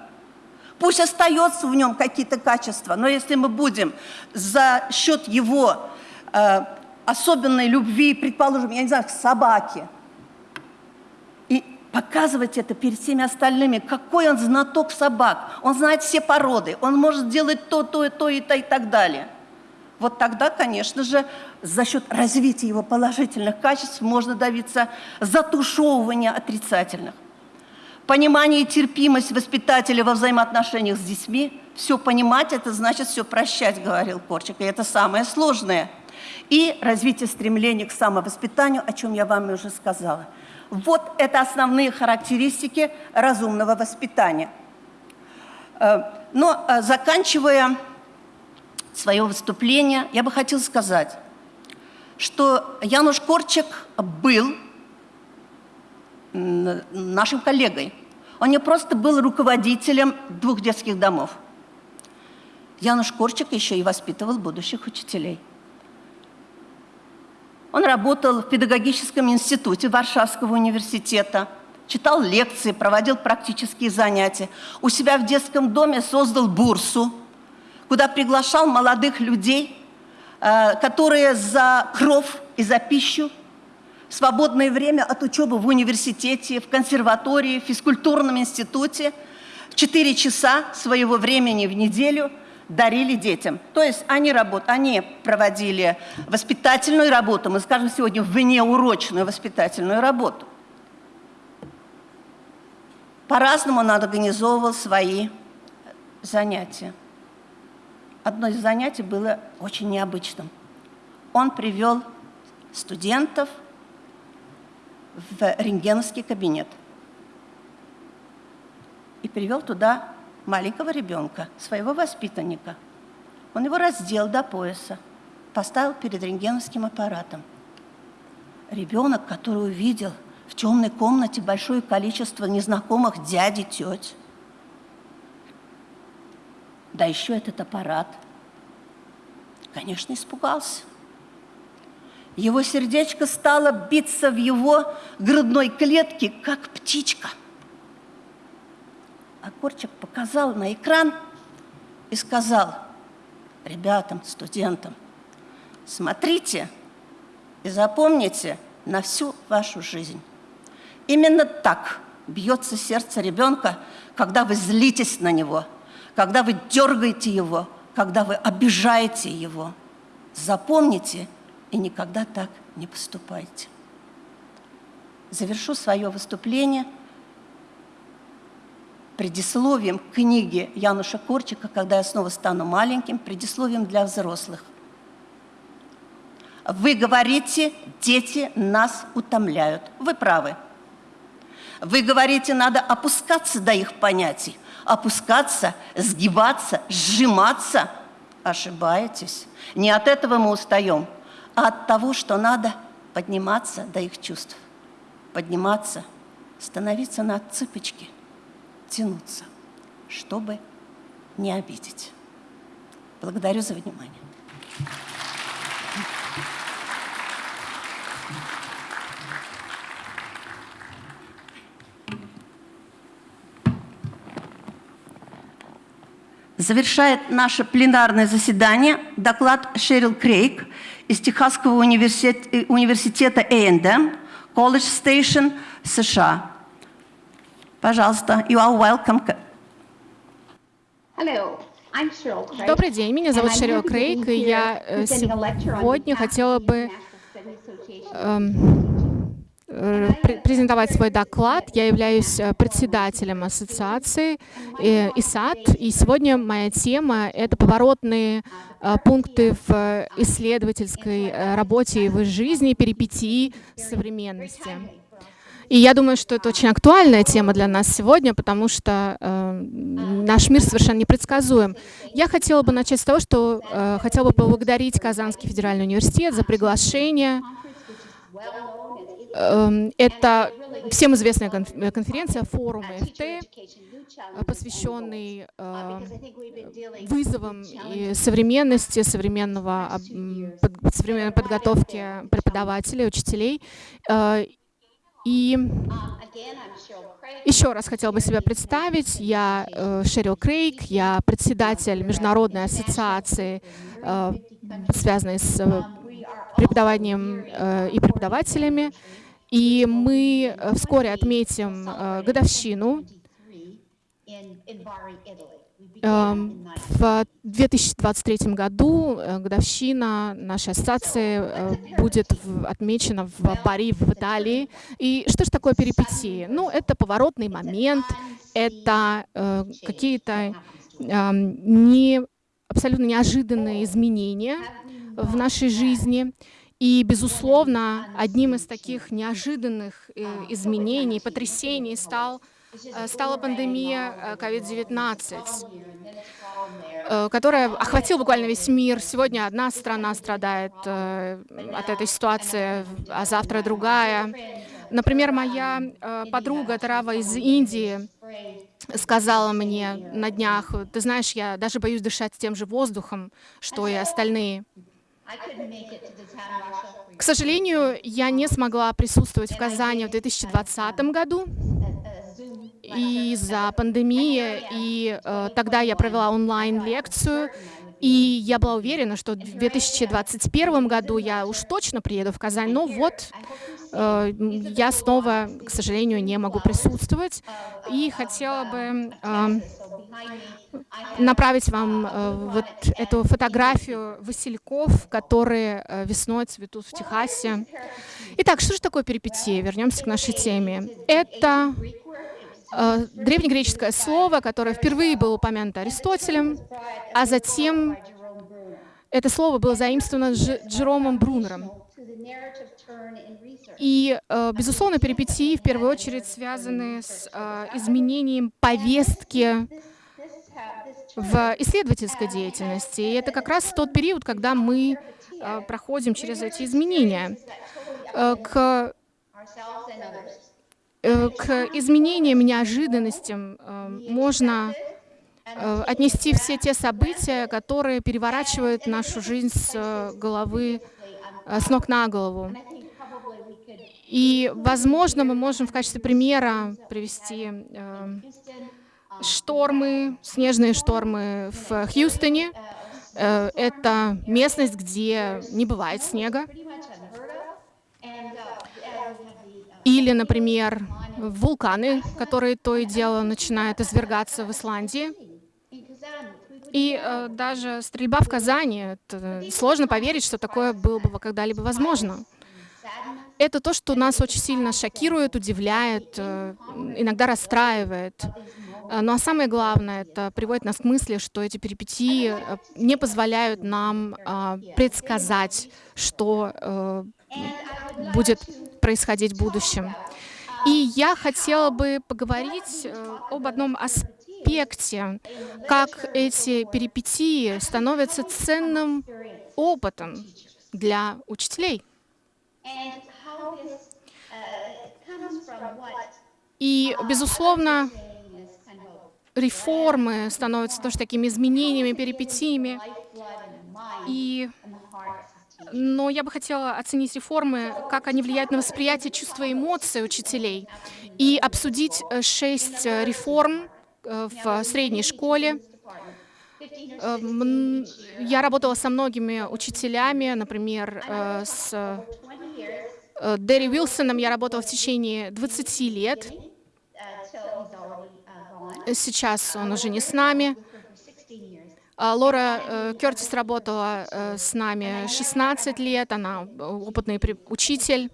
Пусть остается в нем какие-то качества, но если мы будем за счет его э, особенной любви, предположим, я не знаю, к собаке, показывать это перед всеми остальными, какой он знаток собак, он знает все породы, он может делать то, то, то и то и так далее. Вот тогда, конечно же, за счет развития его положительных качеств можно добиться затушевывания отрицательных. Понимание и терпимость воспитателя во взаимоотношениях с детьми. Все понимать – это значит все прощать, говорил Корчик, и это самое сложное. И развитие стремления к самовоспитанию, о чем я вам уже сказала – вот это основные характеристики разумного воспитания. Э, но э, заканчивая свое выступление, я бы хотела сказать, что Януш Корчик был нашим коллегой. Он не просто был руководителем двух детских домов. Януш Корчик еще и воспитывал будущих учителей. Он работал в педагогическом институте Варшавского университета, читал лекции, проводил практические занятия. У себя в детском доме создал бурсу, куда приглашал молодых людей, э, которые за кров и за пищу в свободное время от учебы в университете, в консерватории, в физкультурном институте, в 4 часа своего времени в неделю – дарили детям. То есть они, работ, они проводили воспитательную работу, мы скажем сегодня внеурочную воспитательную работу. По-разному он организовывал свои занятия. Одно из занятий было очень необычным. Он привел студентов в рентгеновский кабинет и привел туда маленького ребенка, своего воспитанника. Он его раздел до пояса, поставил перед рентгеновским аппаратом. Ребенок, который увидел в темной комнате большое количество незнакомых дяди, теть, да еще этот аппарат, конечно, испугался. Его сердечко стало биться в его грудной клетке, как птичка – Акорчик показал на экран и сказал ребятам, студентам, смотрите и запомните на всю вашу жизнь. Именно так бьется сердце ребенка, когда вы злитесь на него, когда вы дергаете его, когда вы обижаете его. Запомните и никогда так не поступайте. Завершу свое выступление – предисловием к книге Януша Корчика «Когда я снова стану маленьким», предисловием для взрослых. Вы говорите, дети нас утомляют. Вы правы. Вы говорите, надо опускаться до их понятий. Опускаться, сгибаться, сжиматься. Ошибаетесь. Не от этого мы устаем, а от того, что надо подниматься до их чувств. Подниматься, становиться на цыпочки, тянуться, чтобы не обидеть. Благодарю за внимание. Завершает наше пленарное заседание доклад Шерил Крейг из Техасского университета, э, университета A&M, College Station, США. Пожалуйста, you are welcome. Hello. Добрый день, меня зовут Шерил Крейг, и я э, сегодня хотела бы эм, э, презентовать свой доклад. Я являюсь э, председателем ассоциации ИСАД, и сегодня моя тема — это поворотные пункты в исследовательской работе и в жизни, перипетии современности. И я думаю, что это очень актуальная тема для нас сегодня, потому что э, наш мир совершенно непредсказуем. Я хотела бы начать с того, что э, хотела бы поблагодарить Казанский федеральный университет за приглашение. Э, это всем известная конференция, форум ФТ, посвященный э, вызовам и современности, современного, современной подготовки преподавателей, учителей. Э, и еще раз хотел бы себя представить. Я э, Шерил Крейг, я председатель Международной ассоциации, э, связанной с э, преподаванием э, и преподавателями. И мы э, вскоре отметим э, годовщину в 2023 году годовщина нашей ассоциации будет отмечена в Пари, в Италии. И что же такое перипетии? Ну, это поворотный момент, это какие-то эм, не, абсолютно неожиданные изменения в нашей жизни. И, безусловно, одним из таких неожиданных изменений, потрясений стал Э, стала пандемия COVID-19, э, э, которая охватила буквально весь мир. Сегодня одна страна страдает от этой ситуации, а завтра другая. Например, моя подруга Тарава из Индии сказала мне на днях, ты знаешь, я даже боюсь дышать тем же воздухом, что и остальные. К сожалению, я не смогла присутствовать в Казани в 2020 году, из-за пандемии, и э, тогда я провела онлайн-лекцию, и я была уверена, что в 2021 году я уж точно приеду в Казань, но вот э, я снова, к сожалению, не могу присутствовать, и хотела бы э, направить вам э, вот эту фотографию васильков, которые э, весной цветут в Техасе. Итак, что же такое перипетия? Вернемся к нашей теме. Это Э, древнегреческое слово, которое впервые было упомянуто Аристотелем, а затем это слово было заимствовано Дж Джеромом Брунером. И, э, безусловно, перипетии в первую очередь связаны с э, изменением повестки в исследовательской деятельности. И это как раз тот период, когда мы проходим через эти изменения. К Э, к изменениям, неожиданностям э, можно э, отнести все те события, которые переворачивают нашу жизнь с головы, с ног на голову. И, возможно, мы можем в качестве примера привести штормы, снежные штормы в Хьюстоне. Это местность, где не бывает снега. Или, например, вулканы, которые то и дело начинают извергаться в Исландии. И э, даже стрельба в Казани, сложно поверить, что такое было бы когда-либо возможно. Это то, что нас очень сильно шокирует, удивляет, э, иногда расстраивает. Э, ну а самое главное, это приводит нас к мысли, что эти перипетии э, не позволяют нам а, предсказать, что э, будет происходить в будущем. И я хотела бы поговорить об одном аспекте, как эти перипетии становятся ценным опытом для учителей. И, безусловно, реформы становятся тоже такими изменениями, перипетиями. И, но я бы хотела оценить реформы, как они влияют на восприятие чувства и эмоций учителей, и обсудить э, шесть э, реформ в средней школе. Я работала со многими учителями, например, с Дерри Уилсоном я работала в течение 20 лет. Сейчас он уже не с нами. А, Лора э, Кертис работала э, с нами 16 лет, она э, опытный учитель.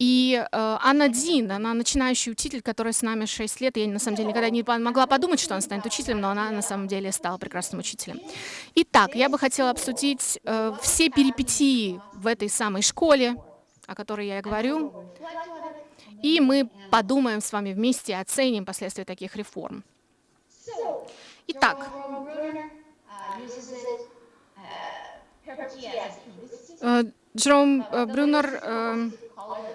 И Анна Дин, она начинающий учитель, которая с нами 6 лет. Я на самом деле никогда не могла подумать, что она станет учителем, но она на самом деле стала прекрасным учителем. Итак, я бы хотела обсудить все перипетии в этой самой школе, о которой я говорю. И мы подумаем с вами вместе, оценим последствия таких реформ. Итак, э, Джером э, Брюнер э,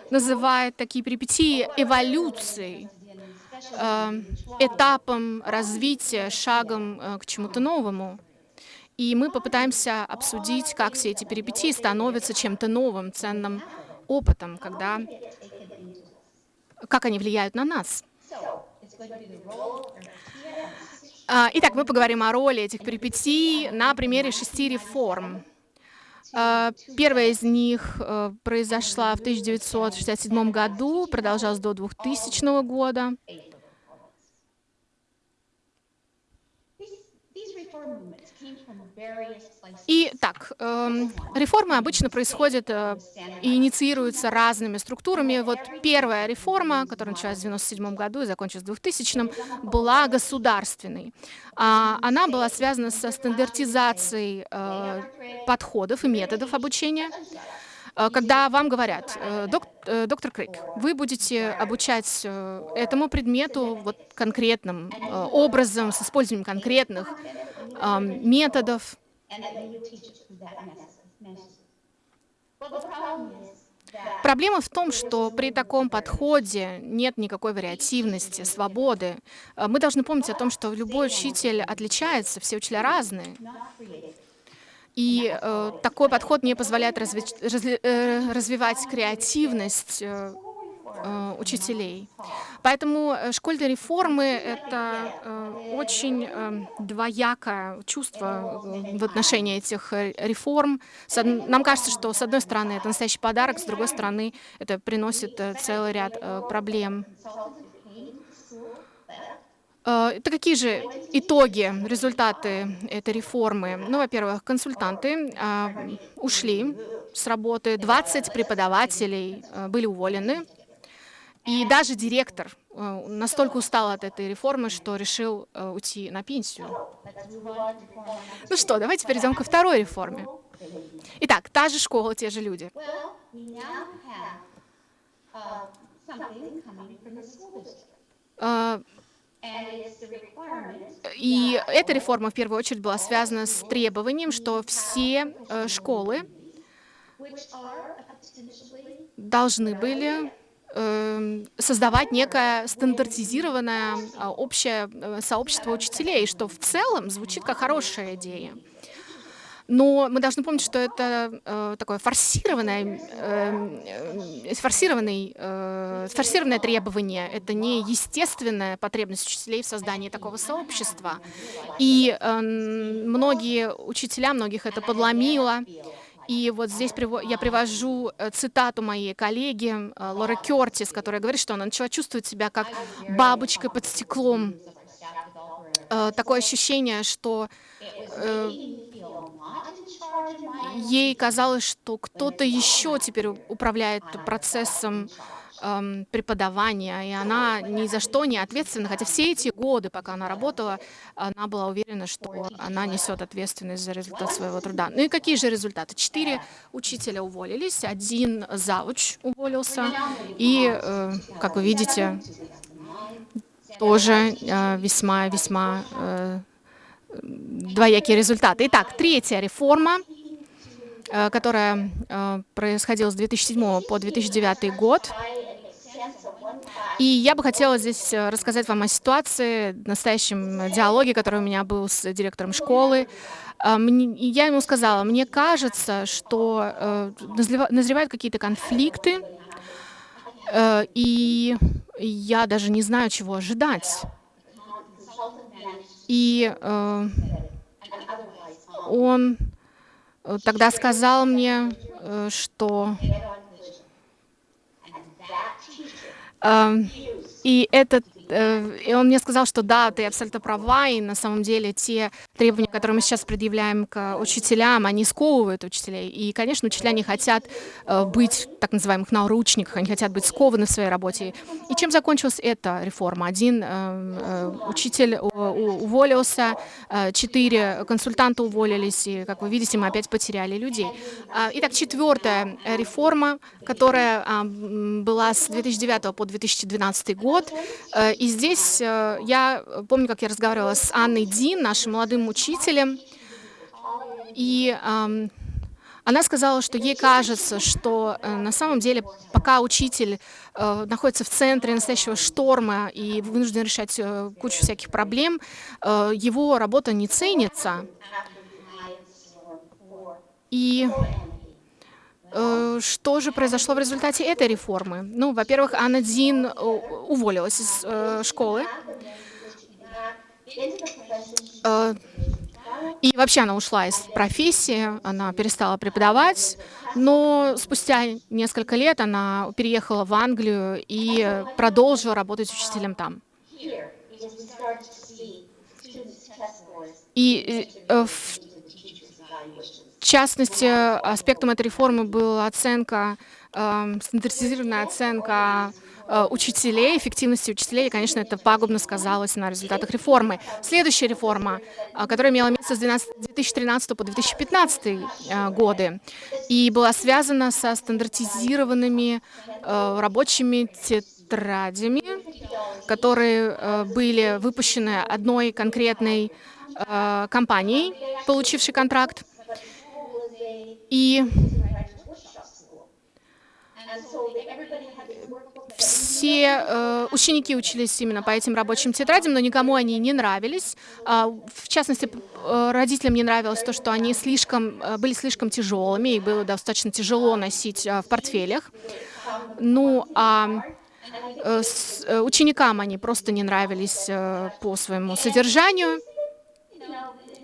называет такие перипетии эволюцией, этапом развития, шагом к чему-то новому. И мы попытаемся обсудить, как все эти перипетии становятся чем-то новым, ценным опытом, когда, как они влияют на нас. А, итак, мы поговорим о роли этих перипетий на примере шести реформ. А, первая из них э, произошла в 1967 году, продолжалась до 2000 года. И так, э, реформы обычно происходят э, и инициируются разными структурами. Вот первая реформа, которая началась в 1997 году и закончилась в 2000, была государственной. А, она была связана со стандартизацией э, подходов и методов обучения. Э, когда вам говорят, э, э, доктор Крейг, вы будете обучать этому предмету вот конкретным образом, с использованием конкретных методов. Проблема в том, что при таком подходе нет никакой вариативности, свободы. Мы должны помнить о том, что любой учитель отличается, все учителя разные. И э, такой подход не позволяет разви разли э, развивать креативность э, э, учителей. Поэтому э, школьные реформы — это э, очень э, двоякое чувство э, в отношении этих э, реформ. Нам кажется, что с одной стороны это настоящий подарок, с другой стороны это приносит целый ряд проблем. Э, это какие же итоги, результаты этой реформы? Ну, во-первых, консультанты а, ушли с работы, 20 преподавателей а, были уволены, и даже директор настолько устал от этой реформы, что решил уйти на пенсию. Ну что, давайте перейдем ко второй реформе. Итак, та же школа, те же люди. Uh, и эта реформа в первую очередь была связана с требованием, что все э, школы должны были э, создавать некое стандартизированное э, общее э, сообщество учителей, что в целом звучит как хорошая идея. Но мы должны помнить, что это э, такое форсированное, э, форсированный, э, форсированное требование. Это не естественная потребность учителей в создании такого сообщества. И э, многие учителя, многих это подломило. И вот здесь я привожу э, цитату моей коллеги э, Лоры Кертис, которая говорит, что она начала чувствовать себя как бабочка под стеклом. Э, такое ощущение, что ей казалось, что кто-то еще теперь управляет процессом эм, преподавания, и она ни за что не ответственна, хотя все эти годы, пока она работала, она была уверена, что она несет ответственность за результат своего труда. Ну и какие же результаты? Четыре учителя уволились, один завуч уволился, и, э, как вы видите, тоже весьма-весьма э, э, двоякие результаты. Итак, третья реформа — Э, которая э, происходила с 2007 по 2009 год. И я бы хотела здесь э, рассказать вам о ситуации, настоящем диалоге, который у меня был с директором школы. Я ему сказала, мне кажется, что назревают какие-то конфликты, и я даже не знаю, чего ожидать. И он тогда сказал мне, э, что эм, и этот Э, и он мне сказал, что да, ты абсолютно права, и на самом деле те требования, которые мы сейчас предъявляем к учителям, они сковывают учителей. И, конечно, учителя не хотят э, быть так называемых наручниках, они хотят быть скованы в своей работе. И чем закончилась эта реформа? Один э, учитель уволился, четыре консультанта уволились, и, как вы видите, мы опять потеряли людей. А, итак, четвертая реформа, которая а, была с 2009 по 2012 год, и здесь э, я помню, как я разговаривала с Анной Дин, нашим молодым учителем, и она сказала, что ей кажется, что э, на самом деле, пока учитель э, находится в центре настоящего шторма и вынужден решать кучу всяких проблем, его работа не ценится. И что же произошло в результате этой реформы? Ну, во-первых, Анна Дин э, уволилась из э, школы. И вообще она ушла из профессии, она перестала преподавать, но спустя несколько лет она переехала в Англию и продолжила работать учителем там. И в в частности, аспектом этой реформы была оценка, э, стандартизированная оценка э, учителей, эффективности учителей, и, конечно, это пагубно сказалось на результатах реформы. Следующая реформа, э, которая имела место с 2013 по 2015 э, годы, и была связана со стандартизированными э, рабочими тетрадями, которые э, были выпущены одной конкретной э, компанией, получившей контракт. И все э, ученики учились именно по этим рабочим тетрадям, но никому они не нравились. А, в частности, э, родителям не нравилось то, что они слишком, э, были слишком тяжелыми, и было достаточно тяжело носить э, в портфелях. Ну, а э, с, э, ученикам они просто не нравились э, по своему содержанию.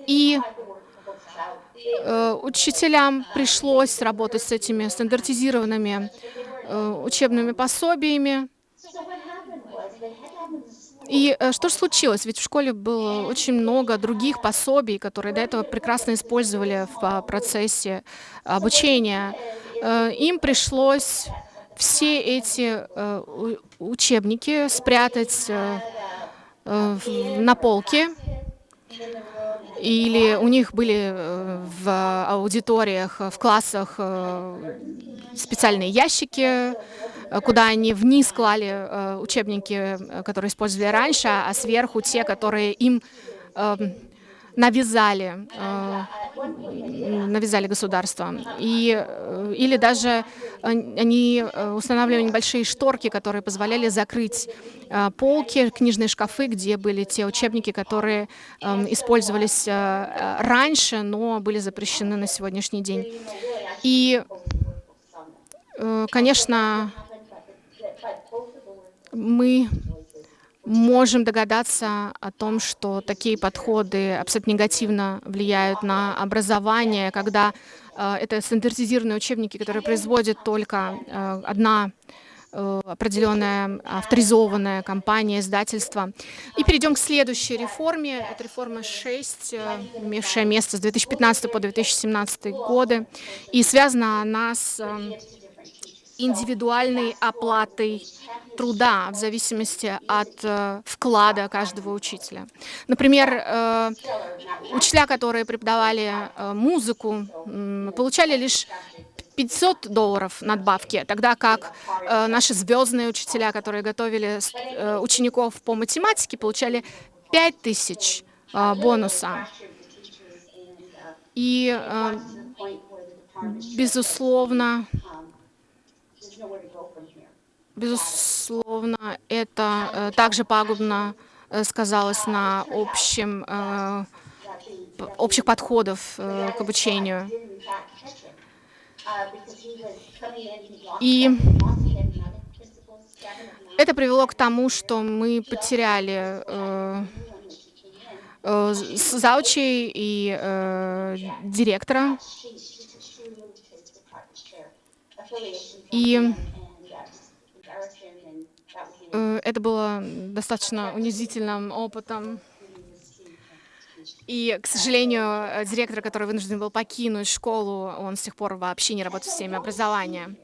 И Э, учителям пришлось работать с этими стандартизированными э, учебными пособиями. И э, что же случилось? Ведь в школе было очень много других пособий, которые до этого прекрасно использовали в процессе обучения. Им пришлось все эти учебники спрятать на полке или у них были э, в аудиториях, в классах э, специальные ящики, куда они вниз клали э, учебники, которые использовали раньше, а сверху те, которые им эм, навязали, навязали государство. И, или даже они устанавливали небольшие шторки, которые позволяли закрыть Э, полки, книжные шкафы, где были те учебники, которые эм, использовались э, э, раньше, но были запрещены на сегодняшний день. И, конечно, мы можем догадаться о том, что такие подходы абсолютно негативно влияют на образование, когда э, это стандартизированные учебники, которые производит только э, одна Э, определенная авторизованная компания, издательство. И перейдем к следующей реформе. Это реформа 6, э, имевшая место с 2015 по 2017 годы. И связана она с э, индивидуальной оплатой труда в зависимости от э, вклада каждого учителя. Например, э, учителя, которые преподавали э, музыку, получали лишь 500 долларов надбавки, тогда как э, наши звездные учителя, которые готовили э, учеников по математике, получали 5000 э, бонуса. И, э, безусловно, безусловно, это э, также пагубно э, сказалось на общем, э, общих подходов к обучению. И это привело к тому, что мы потеряли э, э, заучей и э, директора. И э, это было достаточно унизительным опытом. И, к сожалению, директор, который вынужден был покинуть школу, он с тех пор вообще не работает в системе образования.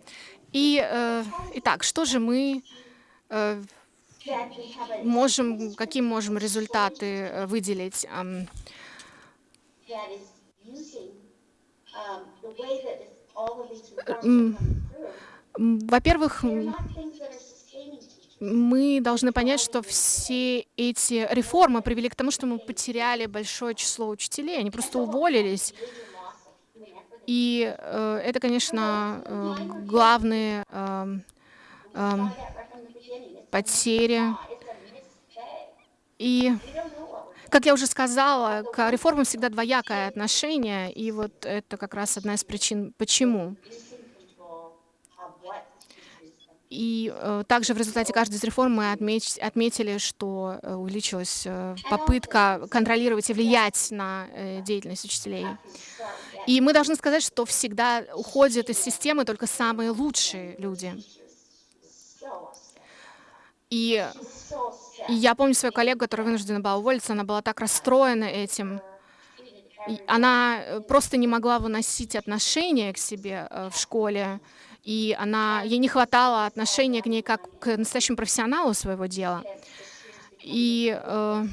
И, э, итак, что же мы э, можем, какие можем результаты э, выделить? Ам, м, м, Во-первых, мы должны понять, что все эти реформы привели к тому, что мы потеряли большое число учителей, они просто уволились. И э, это, конечно, э, главные эм, эм, потери. И, как я уже сказала, к реформам всегда двоякое отношение, и вот это как раз одна из причин, почему. И э, также в результате каждой из реформ мы отметили, что э, увеличилась э, попытка контролировать и влиять на деятельность учителей. И мы должны сказать, что всегда уходят из системы только самые лучшие люди. И, я помню свою коллегу, которая вынуждена была уволиться, она была так расстроена этим. Она э, просто не могла выносить отношения к себе э, в школе, и она, ей не хватало отношения к ней как к настоящему профессионалу своего дела. И э,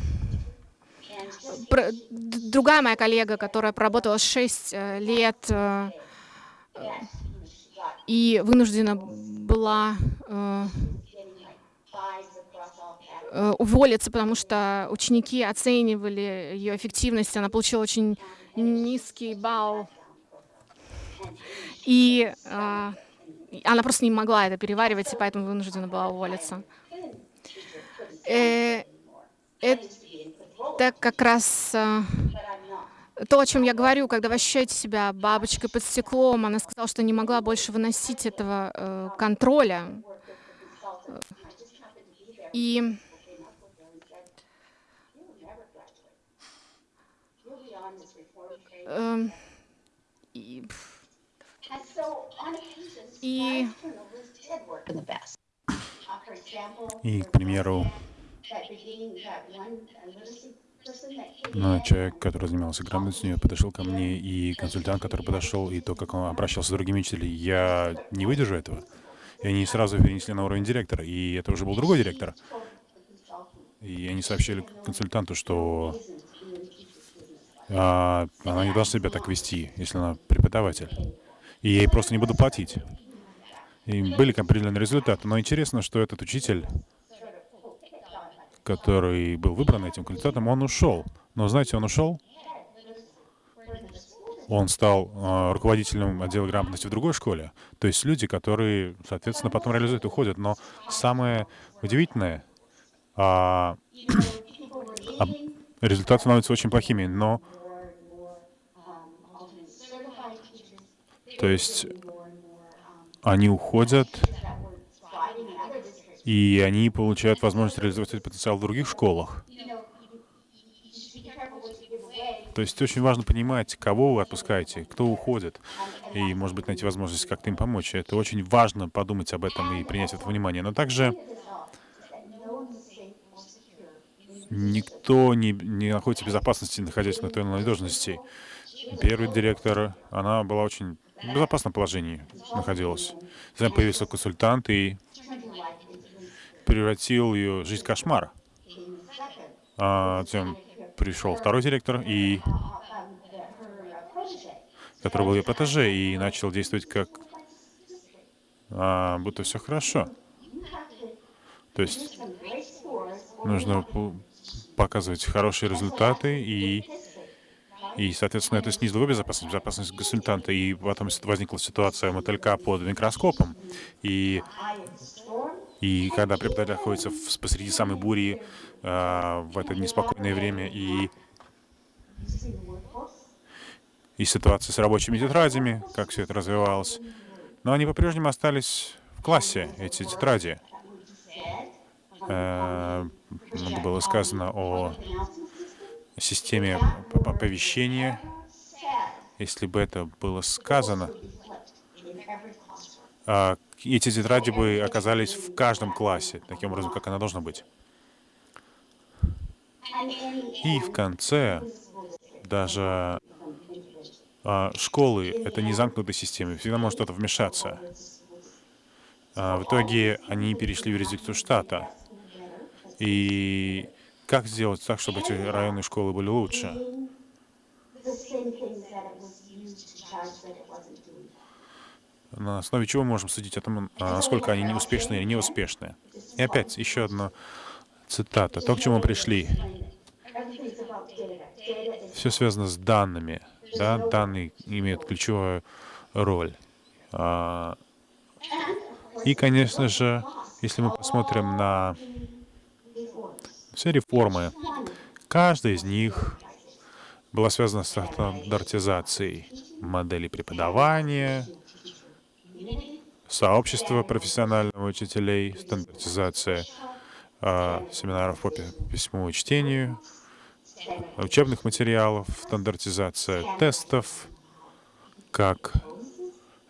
про- другая моя коллега, которая проработала 6 лет э, э, и вынуждена была э, э, уволиться, потому что ученики оценивали ее эффективность, она получила очень низкий балл. И э, она просто не могла это переваривать, и поэтому вынуждена была уволиться. Э, это как раз э, то, о чем я говорю, когда вы ощущаете себя бабочкой под стеклом. Она сказала, что не могла больше выносить этого э, контроля. И эм, и, и И, к примеру, ну, человек, который занимался грамотностью, подошел ко мне, и консультант, который подошел, и то, как он обращался с другими учителями, я не выдержу этого. И они сразу перенесли на уровень директора, и это уже был другой директор. И они сообщили консультанту, что она не должна себя так вести, если она преподаватель. И ей просто не буду платить. И были определенные результаты. Но интересно, что этот учитель, который был выбран этим кандидатом, он ушел. Но знаете, он ушел. Он стал э, руководителем отдела грамотности в другой школе. То есть люди, которые, соответственно, потом реализуют, уходят. Но самое удивительное, а, а, результаты становятся очень плохими. Но, то есть, они уходят, и они получают возможность реализовать этот потенциал в других школах. То есть очень важно понимать, кого вы отпускаете, кто уходит, и, может быть, найти возможность как-то им помочь. Это очень важно подумать об этом и принять это внимание. Но также никто не, не находится в безопасности, находясь на той или иной должности. Первый директор, она была очень в безопасном положении находилась. Затем появился консультант и превратил ее жизнь в кошмар. А затем пришел второй директор, и который был ее протеже, и начал действовать как а, будто все хорошо. То есть нужно показывать хорошие результаты и и, соответственно, это снизило безопасность, безопасность консультанта. И потом возникла ситуация мотылька под микроскопом. И, и когда преподаватель находится в, посреди самой бури э, в это неспокойное время, и, и ситуация с рабочими тетрадями, как все это развивалось. Но они по-прежнему остались в классе, эти тетради. Э, было сказано о системе оповещения, если бы это было сказано, а, эти тетради бы оказались в каждом классе, таким образом, как она должна быть. И в конце даже а, школы — это не замкнутая система, всегда может что-то вмешаться. А, в итоге они перешли в юрисдикцию штата. И как сделать так, чтобы эти районные школы были лучше? На основе чего мы можем судить о том, насколько они неуспешные или неуспешные? И опять еще одна цитата. То, к чему мы пришли. Все связано с данными. Да? Данные имеют ключевую роль. А, и, конечно же, если мы посмотрим на все реформы, каждая из них была связана с стандартизацией модели преподавания, сообщества профессиональных учителей, стандартизация э, семинаров по письму и чтению, учебных материалов, стандартизация тестов, как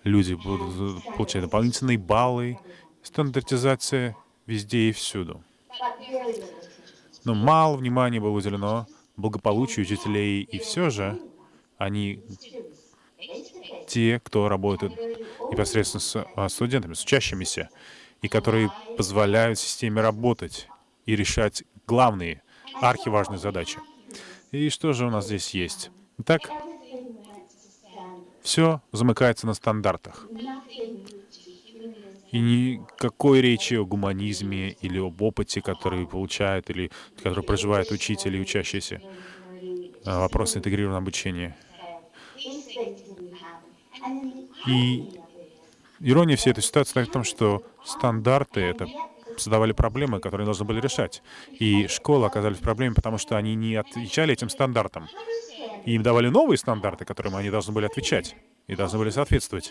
люди будут получать дополнительные баллы, стандартизация везде и всюду. Но мало внимания было уделено благополучию учителей, и все же они те, кто работает непосредственно с а, студентами, с учащимися, и которые позволяют системе работать и решать главные, архиважные задачи. И что же у нас здесь есть? Итак, все замыкается на стандартах. И никакой речи о гуманизме или об опыте, который получает или который проживает учитель и учащийся. А, вопрос интегрированного обучения. И ирония всей этой ситуации в том, что стандарты — это создавали проблемы, которые должны были решать. И школы оказались в проблеме, потому что они не отвечали этим стандартам. И им давали новые стандарты, которым они должны были отвечать и должны были соответствовать.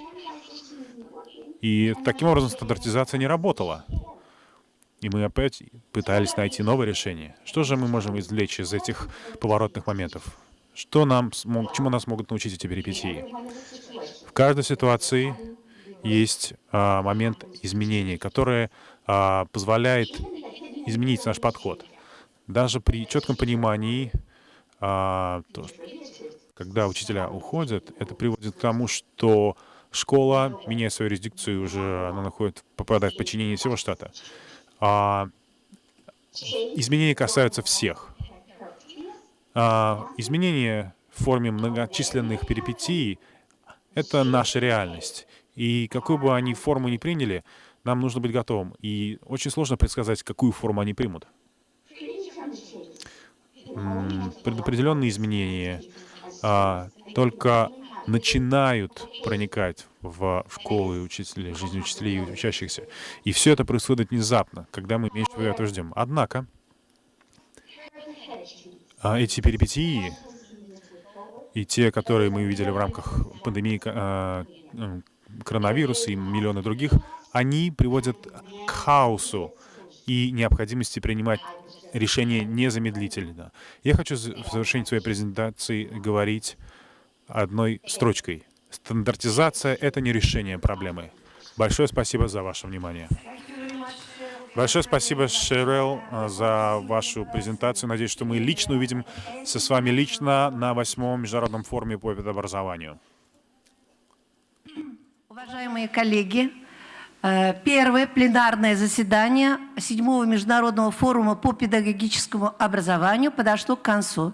И таким образом стандартизация не работала. И мы опять пытались найти новое решение. Что же мы можем извлечь из этих поворотных моментов? Что нам, чему нас могут научить эти перипетии? В каждой ситуации есть а, момент изменения, который а, позволяет изменить наш подход. Даже при четком понимании, а, то, когда учителя уходят, это приводит к тому, что школа, меняя свою юрисдикцию, уже она находит, попадает в подчинение всего штата. А, изменения касаются всех. А, изменения в форме многочисленных перипетий — это наша реальность. И какую бы они форму ни приняли, нам нужно быть готовым. И очень сложно предсказать, какую форму они примут. Предопределенные изменения а, только начинают проникать в школы учителей, жизнь учителей и учащихся. И все это происходит внезапно, когда мы меньше этого ждем. Однако, а, эти перипетии и те, которые мы видели в рамках пандемии а, коронавируса и миллионы других, они приводят к хаосу и необходимости принимать решения незамедлительно. Я хочу в завершении своей презентации говорить одной строчкой. Стандартизация — это не решение проблемы. Большое спасибо за ваше внимание. Большое спасибо, Шерел, за вашу презентацию. Надеюсь, что мы лично увидимся с вами лично на восьмом международном форуме по образованию. Уважаемые коллеги, э, первое пленарное заседание седьмого международного форума по педагогическому образованию подошло к концу.